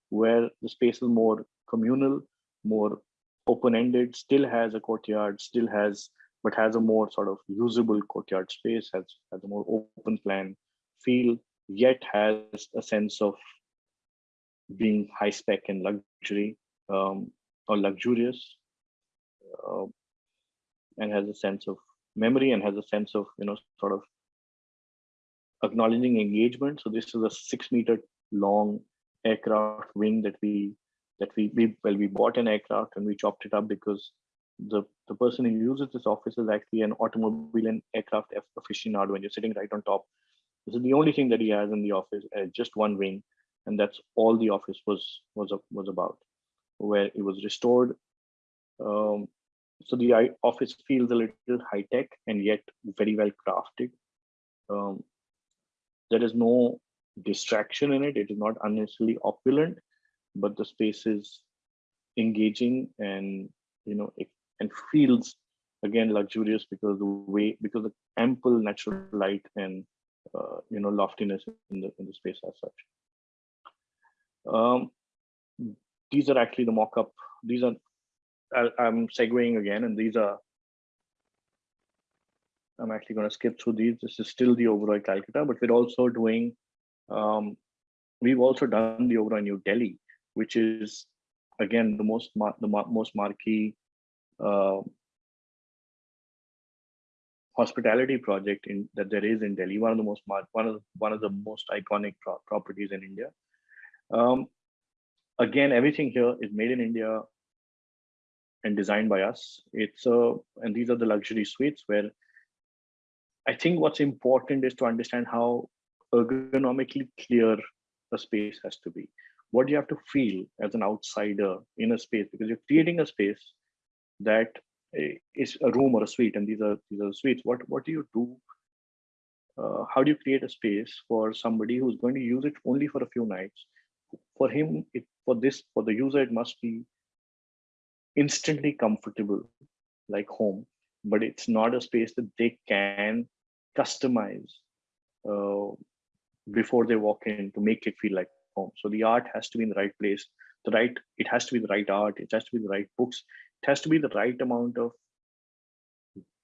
where the space is more communal, more open-ended, still has a courtyard, still has, but has a more sort of usable courtyard space, has, has a more open plan feel, yet has a sense of being high spec and luxury um, or luxurious uh, and has a sense of memory and has a sense of you know sort of acknowledging engagement. So this is a six meter long aircraft wing that we that we, we well we bought an aircraft and we chopped it up because the the person who uses this office is actually an automobile and aircraft aficionado. And you're sitting right on top this is the only thing that he has in the office uh, just one wing and that's all the office was was was about where it was restored. Um, so the office feels a little high tech and yet very well crafted. Um, there is no distraction in it. It is not unnecessarily opulent but the space is engaging and you know it, and feels again luxurious because the way because the ample natural light and uh, you know loftiness in the in the space as such. Um, these are actually the mock-up. These are I, i'm segueing again and these are i'm actually going to skip through these. This is still the oberoi calcutta but we're also doing um, we've also done the oberoi new delhi which is again the most the most marquee uh, hospitality project in that there is in Delhi. One of the most one of one of the most iconic pro properties in India. Um, again, everything here is made in India and designed by us. It's uh, and these are the luxury suites where I think what's important is to understand how ergonomically clear a space has to be. What you have to feel as an outsider in a space because you're creating a space that is a room or a suite, and these are these are suites. What what do you do? Uh, how do you create a space for somebody who's going to use it only for a few nights? For him, it, for this for the user, it must be instantly comfortable, like home, but it's not a space that they can customize uh, before they walk in to make it feel like home. So the art has to be in the right place. The right, it has to be the right art. It has to be the right books it has to be the right amount of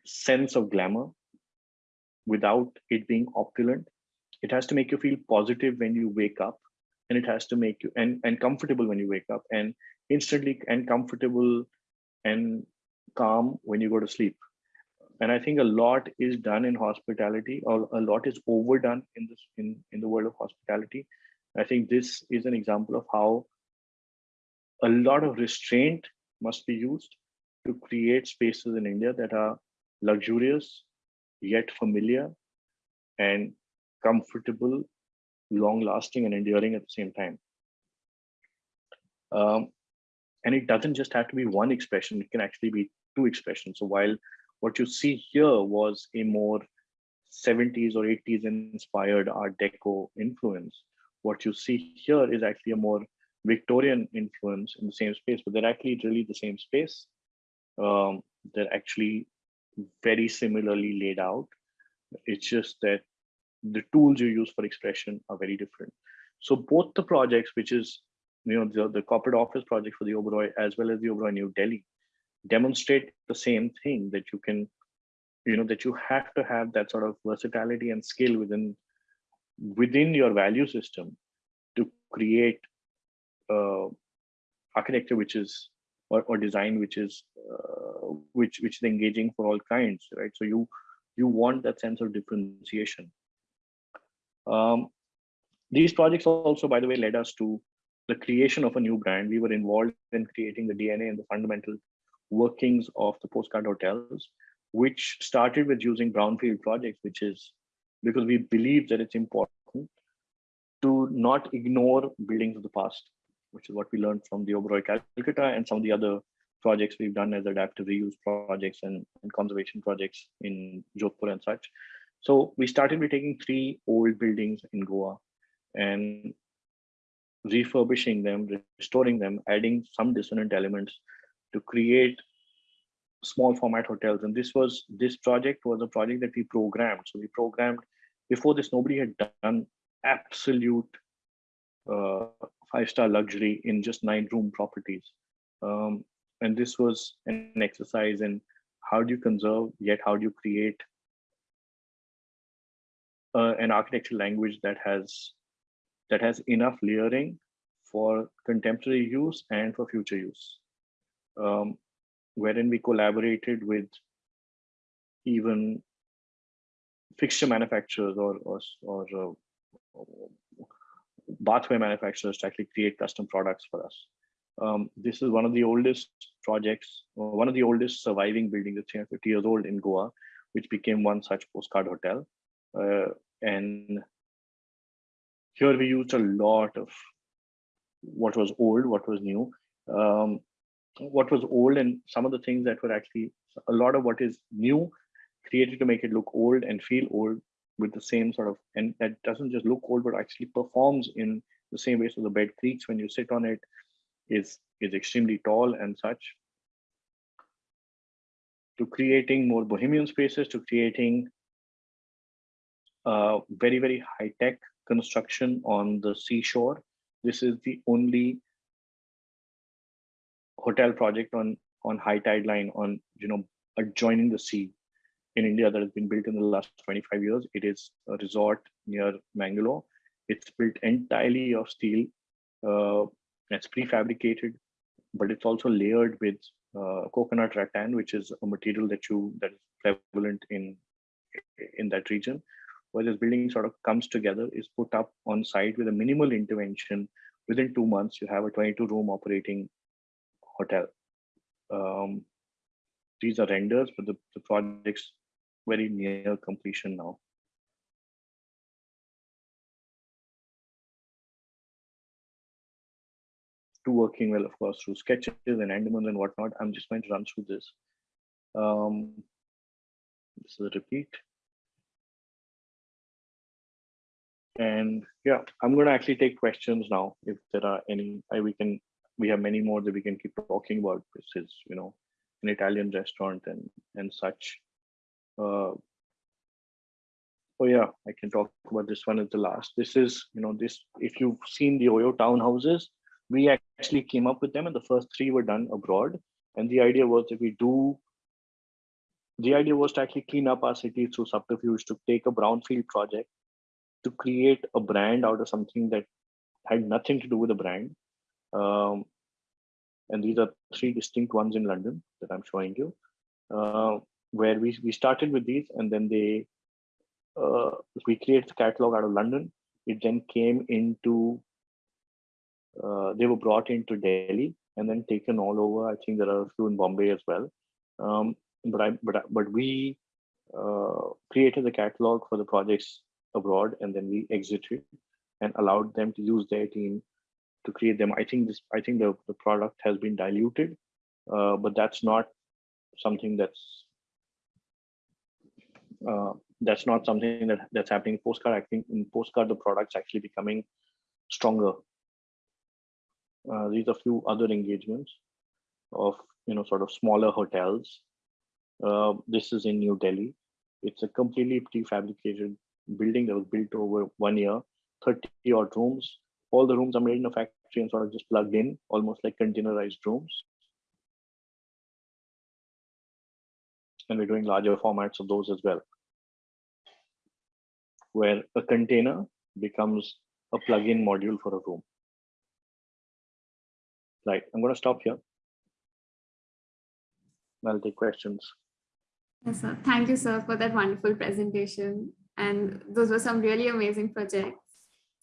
sense of glamour without it being opulent. It has to make you feel positive when you wake up and it has to make you and and comfortable when you wake up and instantly and comfortable and calm when you go to sleep. And i think a lot is done in hospitality or a lot is overdone in this in in the world of hospitality. I think this is an example of how a lot of restraint must be used to create spaces in India that are luxurious, yet familiar and comfortable, long lasting and enduring at the same time. Um, and it doesn't just have to be one expression, it can actually be two expressions. So while what you see here was a more 70s or 80s inspired Art Deco influence, what you see here is actually a more Victorian influence in the same space, but they're actually really the same space. Um, they're actually very similarly laid out. It's just that the tools you use for expression are very different. So both the projects, which is you know the, the corporate office project for the Oberoi as well as the Oberoi New Delhi, demonstrate the same thing that you can, you know, that you have to have that sort of versatility and skill within within your value system to create uh, architecture which is or, or design which is uh, which which is engaging for all kinds right? So you you want that sense of differentiation. Um, these projects also by the way led us to the creation of a new brand. We were involved in creating the dna and the fundamental workings of the postcard hotels which started with using brownfield projects which is because we believe that it's important to not ignore buildings of the past which is what we learned from the Oberoi Calcutta and some of the other projects we've done as adaptive reuse projects and, and conservation projects in Jodhpur and such. So we started with taking three old buildings in Goa and refurbishing them, restoring them, adding some dissonant elements to create small format hotels. And this was this project was a project that we programmed. So we programmed before this, nobody had done absolute uh, five star luxury in just nine room properties. Um, and this was an exercise in how do you conserve, yet how do you create uh, an architectural language that has that has enough layering for contemporary use and for future use, um, wherein we collaborated with even fixture manufacturers or or, or uh, bathware manufacturers to actually create custom products for us. Um, this is one of the oldest projects, one of the oldest surviving buildings, that's 350 years old in Goa, which became one such postcard hotel. Uh, and here we used a lot of what was old, what was new, um, what was old, and some of the things that were actually a lot of what is new created to make it look old and feel old with the same sort of, and that doesn't just look old, but actually performs in the same way. So the bed creaks when you sit on it, is is extremely tall and such. To creating more bohemian spaces to creating uh, very very high tech construction on the seashore. This is the only hotel project on on high tide line on you know adjoining the sea in india that has been built in the last 25 years it is a resort near mangalore it's built entirely of steel uh, it's prefabricated, but it's also layered with uh, coconut rattan, which is a material that you that is prevalent in in that region. Where this building sort of comes together, is put up on site with a minimal intervention. Within two months, you have a 22 room operating hotel. Um, these are renders, but the, the project's very near completion now. to working well, of course, through sketches and Andamans and whatnot. I'm just going to run through this. Um, this is a repeat. And yeah, I'm going to actually take questions now. If there are any, I, we can, we have many more that we can keep talking about. This is, you know, an Italian restaurant and and such. Uh, oh yeah, I can talk about this one as the last. This is, you know, this, if you've seen the Oyo townhouses, we actually came up with them and the first three were done abroad. And the idea was that we do, the idea was to actually clean up our city through subterfuge, to take a brownfield project, to create a brand out of something that had nothing to do with the brand. Um, and these are three distinct ones in London that I'm showing you, uh, where we, we started with these and then they, uh, we created the catalog out of London. It then came into uh, they were brought into Delhi and then taken all over. I think there are a few in Bombay as well. Um, but I but but we uh, created the catalog for the projects abroad, and then we exited and allowed them to use their team to create them. I think this I think the the product has been diluted, uh, but that's not something that's uh, that's not something that that's happening in postcard. I think in postcard the product's actually becoming stronger uh, these are few other engagements of you know sort of smaller hotels. Uh, this is in New Delhi. It's a completely prefabricated building that was built over one year, 30 odd rooms. All the rooms are made in a factory and sort of just plugged in, almost like containerized rooms. And we're doing larger formats of those as well, where a container becomes a plug-in module for a room. Right, I'm going to stop here. I'll take questions. Yes, sir. Thank you, sir, for that wonderful presentation. And those were some really amazing projects.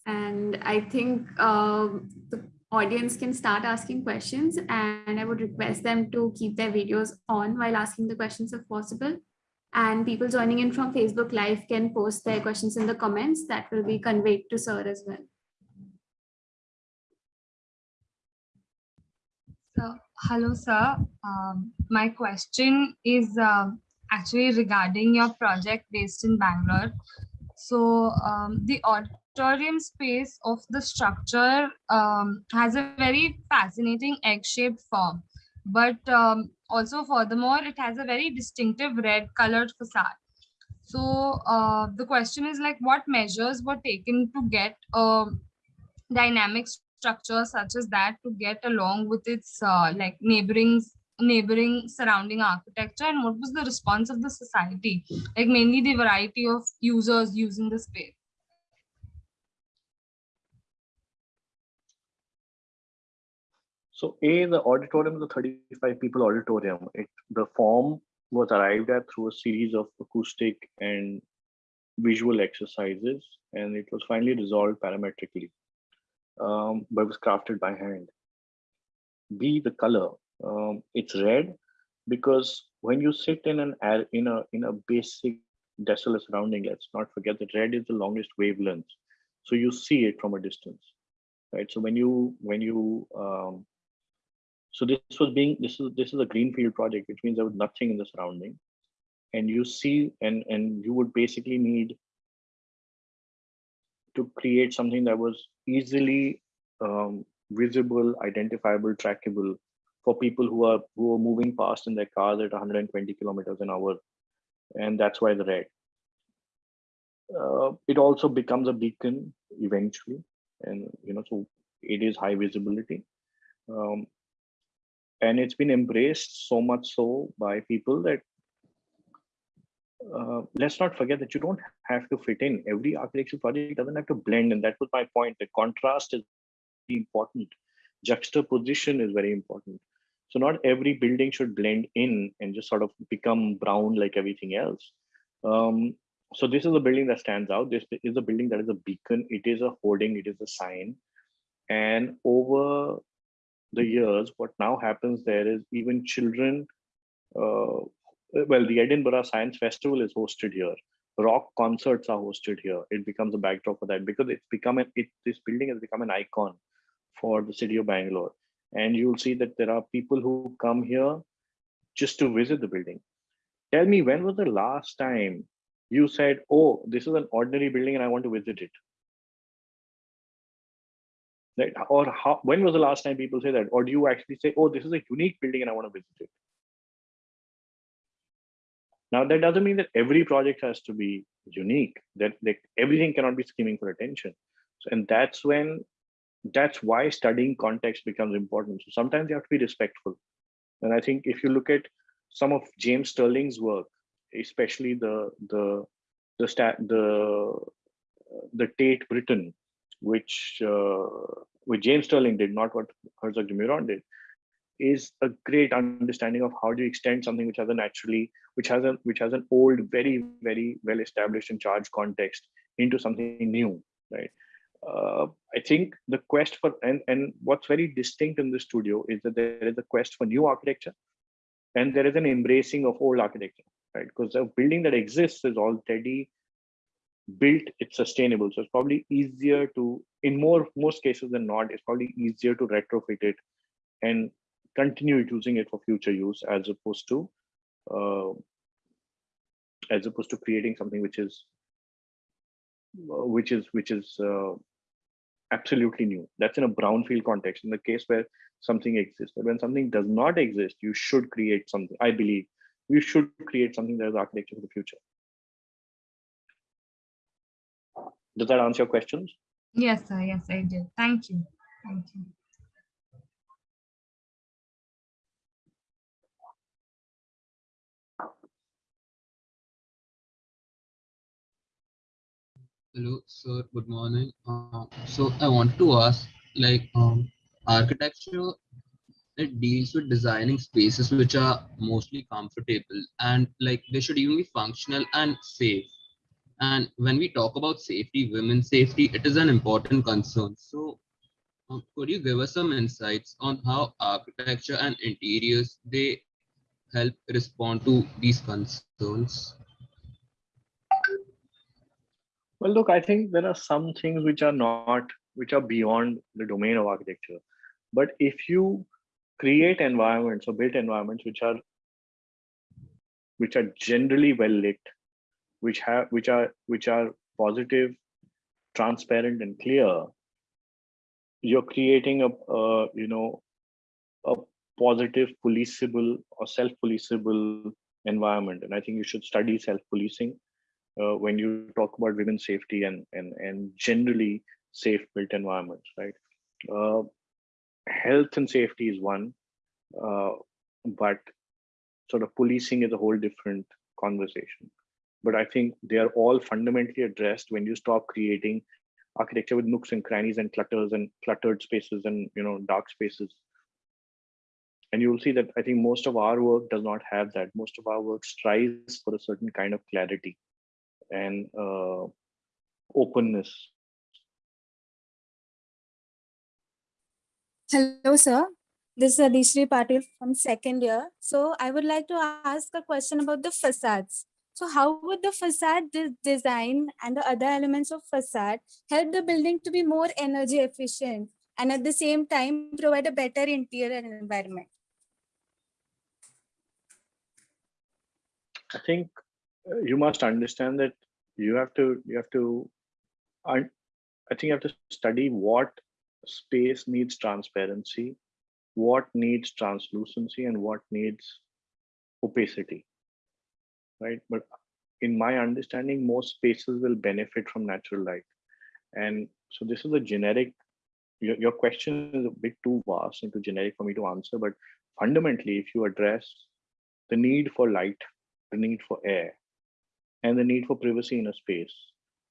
And I think um, the audience can start asking questions and I would request them to keep their videos on while asking the questions if possible. And people joining in from Facebook Live can post their questions in the comments that will be conveyed to sir as well. So, hello, sir. Um, my question is uh, actually regarding your project based in Bangalore. So, um, the auditorium space of the structure um, has a very fascinating egg-shaped form, but um, also furthermore, it has a very distinctive red colored facade. So, uh, the question is like, what measures were taken to get a dynamic structure such as that to get along with its uh, like neighboring neighboring surrounding architecture and what was the response of the society like mainly the variety of users using the space So A, the auditorium a 35 people auditorium. It, the form was arrived at through a series of acoustic and visual exercises, and it was finally resolved parametrically, um, but was crafted by hand. B, the color. Um, it's red because when you sit in an in a in a basic desolate surrounding, let's not forget that red is the longest wavelength, so you see it from a distance, right? So when you when you um, so this was being this is this is a greenfield project, which means there was nothing in the surrounding, and you see and and you would basically need to create something that was easily um, visible, identifiable, trackable for people who are who are moving past in their cars at 120 kilometers an hour, and that's why the red. Uh, it also becomes a beacon eventually, and you know so it is high visibility. Um, and it's been embraced so much so by people that uh, let's not forget that you don't have to fit in. Every architecture project doesn't have to blend and that was my point. The contrast is important. Juxtaposition is very important so not every building should blend in and just sort of become brown like everything else um, so this is a building that stands out this is a building that is a beacon it is a hoarding it is a sign and over the years, what now happens there is even children, uh, well, the Edinburgh Science Festival is hosted here. Rock concerts are hosted here. It becomes a backdrop for that because it's become an, it, this building has become an icon for the city of Bangalore. And you'll see that there are people who come here just to visit the building. Tell me, when was the last time you said, oh, this is an ordinary building and I want to visit it? right or how when was the last time people say that or do you actually say oh this is a unique building and i want to visit it now that doesn't mean that every project has to be unique that everything cannot be scheming for attention so and that's when that's why studying context becomes important so sometimes you have to be respectful and i think if you look at some of James Stirling's work especially the the the stat the the tate britain which uh, which James Stirling did, not what Herzog de Meuron did, is a great understanding of how do you extend something which has a naturally, which has a which has an old, very very well established and charged context into something new, right? Uh, I think the quest for and and what's very distinct in the studio is that there is a quest for new architecture, and there is an embracing of old architecture, right? Because the building that exists is already built it's sustainable so it's probably easier to in more most cases than not it's probably easier to retrofit it and continue using it for future use as opposed to uh, as opposed to creating something which is uh, which is which is uh, absolutely new that's in a brownfield context in the case where something exists but when something does not exist you should create something i believe you should create something that is architecture for the future Does that answer your questions? Yes, sir. Yes, I did. Thank you. Thank you. Hello, sir. Good morning. Uh, so I want to ask, like, um, architecture, it deals with designing spaces which are mostly comfortable and like they should even be functional and safe. And when we talk about safety, women's safety, it is an important concern. So uh, could you give us some insights on how architecture and interiors, they help respond to these concerns? Well, look, I think there are some things which are not, which are beyond the domain of architecture. But if you create environments or build environments which are which are generally well lit, which have which are which are positive transparent and clear you're creating a, a you know a positive policeable or self-policeable environment and i think you should study self-policing uh, when you talk about women's safety and and and generally safe built environments right uh, health and safety is one uh, but sort of policing is a whole different conversation but I think they are all fundamentally addressed when you stop creating architecture with nooks and crannies and clutters and cluttered spaces and you know dark spaces. and you'll see that I think most of our work does not have that. Most of our work strives for a certain kind of clarity and uh, openness. Hello, sir. This is Adishri Patil from second year. So I would like to ask a question about the facades. So how would the facade de- design and the other elements of facade help the building to be more energy efficient and at the same time provide a better interior environment? I think Uh, you must understand that you have to you have to I, I think you have to study what space needs transparency, what needs translucency, and what needs opacity. Right. But in my understanding, most spaces will benefit from natural light. And so this is a generic your, your question is a bit too vast and too generic for me to answer, but fundamentally, if you address the need for light the need for air, and the need for privacy in a space,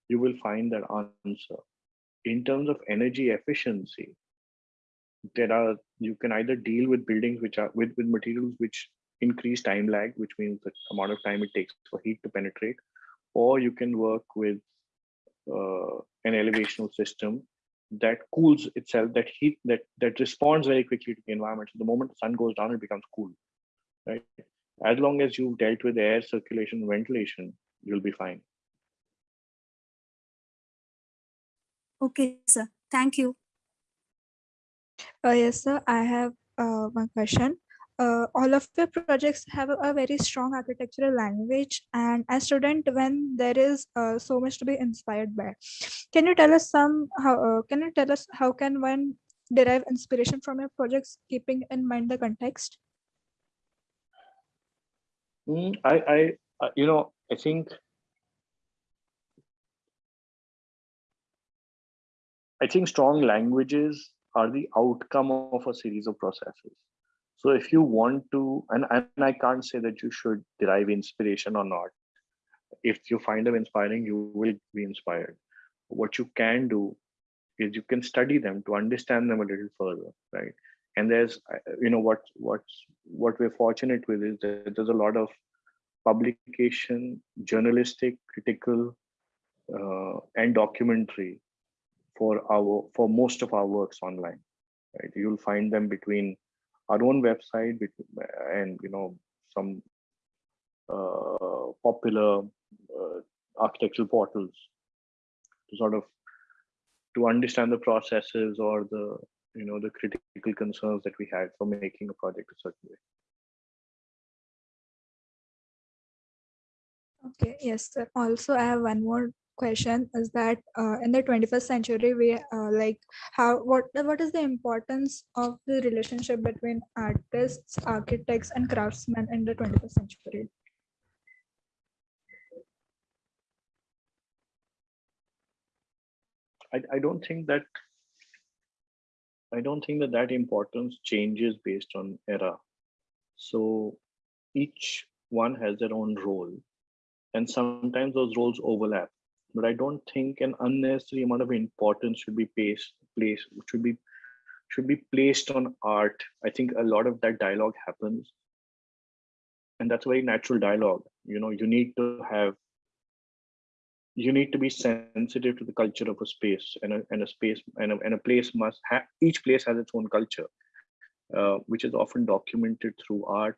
you will find that answer. In terms of energy efficiency, there are you can either deal with buildings which are with, with materials which increase time lag, which means the amount of time it takes for heat to penetrate, or you can work with uh, an elevational system that cools itself, that heat that that responds very quickly to the environment. So the moment the sun goes down, it becomes cool, right? as long as you've dealt with air circulation ventilation you'll be fine Okay, sir. Thank you. Uh, yes, sir. I have uh, one question. Uh, all of the projects have a, a very strong architectural language, and as student, when there is uh, so much to be inspired by, can you tell us some? How uh, can you tell us how can one derive inspiration from your projects, keeping in mind the context? Mm, I, I, uh, you know, I think I think strong languages are the outcome of a series of processes. So if you want to, and, and I can't say that you should derive inspiration or not. If you find them inspiring, you will be inspired. What you can do is you can study them to understand them a little further, right? and there's you know what what's what we're fortunate with is that there's a lot of publication journalistic critical uh, and documentary for our for most of our works online right? You'll find them between our own website and you know some uh, popular uh, architectural portals to sort of to understand the processes or the you know the critical concerns that we had for making a project a certain way okay yes sir. Also i have one more question is that uh, in the 21st century we uh, like how what what is the importance of the relationship between artists architects and craftsmen in the 21st century? I, I don't think that I don't think that that importance changes based on era. So each one has their own role, and sometimes those roles overlap. But I don't think an unnecessary amount of importance should be placed, should be should be placed on art. I think a lot of that dialogue happens, and that's very natural dialogue. You know, you need to have you need to be sensitive to the culture of a space and a, and a space and a, and a place must have each place has its own culture uh, which is often documented through art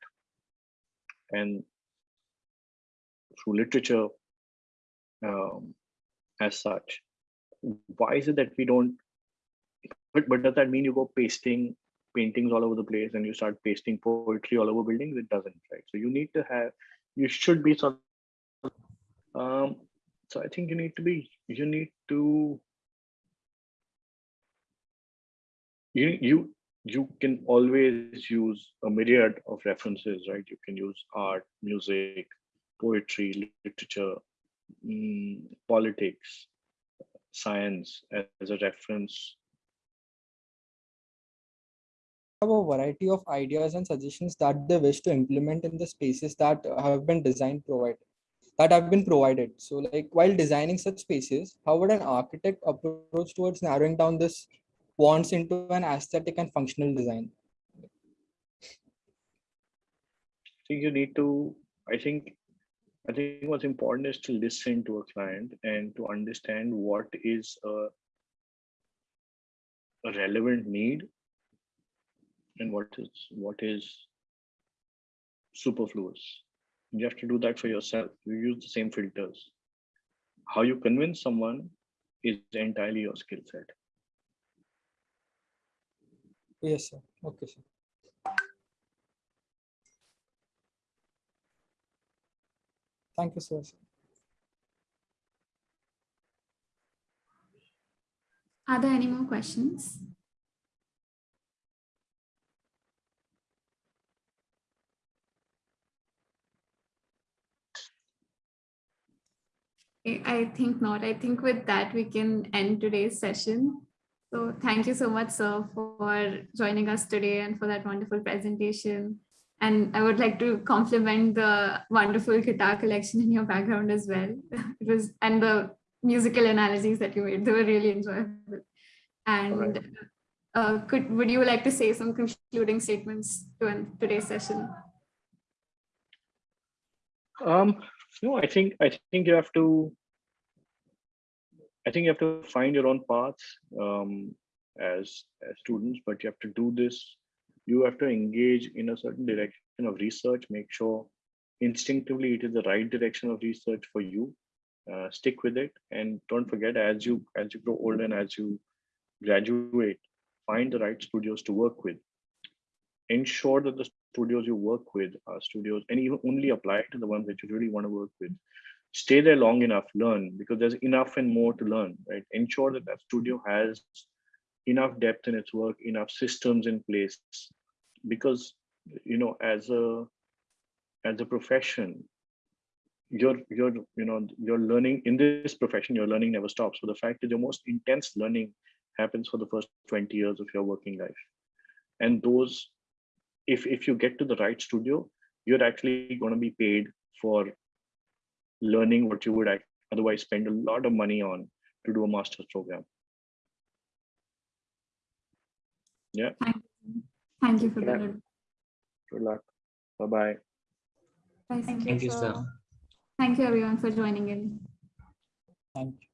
and through literature um, as such. Why is it that we don't but, but does that mean you go pasting paintings all over the place and you start pasting poetry all over buildings? It doesn't right? So you need to have you should be sort of um, so I think you need to be, you need to, you, you, you can always use a myriad of references, right? You can use art, music, poetry, literature, mm, politics, science as a reference have a variety of ideas and suggestions that they wish to implement in the spaces that have been designed provided that have been provided. So like while designing such spaces, how would an architect approach towards narrowing down this wants into an aesthetic and functional design? I think you need to, I think, I think what's important is to listen to a client and to understand what is a, a relevant need and what is what is superfluous. You have to do that for yourself. You use the same filters. How you convince someone is entirely your skill set. Yes, sir. Okay, sir. Thank you, sir. Are there any more questions? I think not. I think with that, we can end today's session. So thank you so much, sir, for joining us today and for that wonderful presentation. And I would like to compliment the wonderful guitar collection in your background as well. It was, and the musical analogies that you made, they were really enjoyable. And Alright. uh, could, would you like to say some concluding statements to end today's session? Um, no, I think I think you have to. I think you have to find your own paths um, as as students, but you have to do this. You have to engage in a certain direction of research. Make sure instinctively it is the right direction of research for you. Uh, stick with it, and don't forget as you as you grow older and as you graduate, find the right studios to work with. Ensure that the studios you work with are studios and even only apply to the ones that you really want to work with stay there long enough learn because there's enough and more to learn right ensure that that studio has enough depth in its work enough systems in place. Because you know as a as a profession you're you're you know you're learning in this profession your learning never stops. So the fact is your most intense learning happens for the first 20 years of your working life. And those if if you get to the right studio you're actually going to be paid for learning what you would otherwise spend a lot of money on to do a master's program Thank you for Yeah. that. good luck bye bye Bye. Thank you, Thank you, sir. sir. Thank you everyone for joining in. Thank you.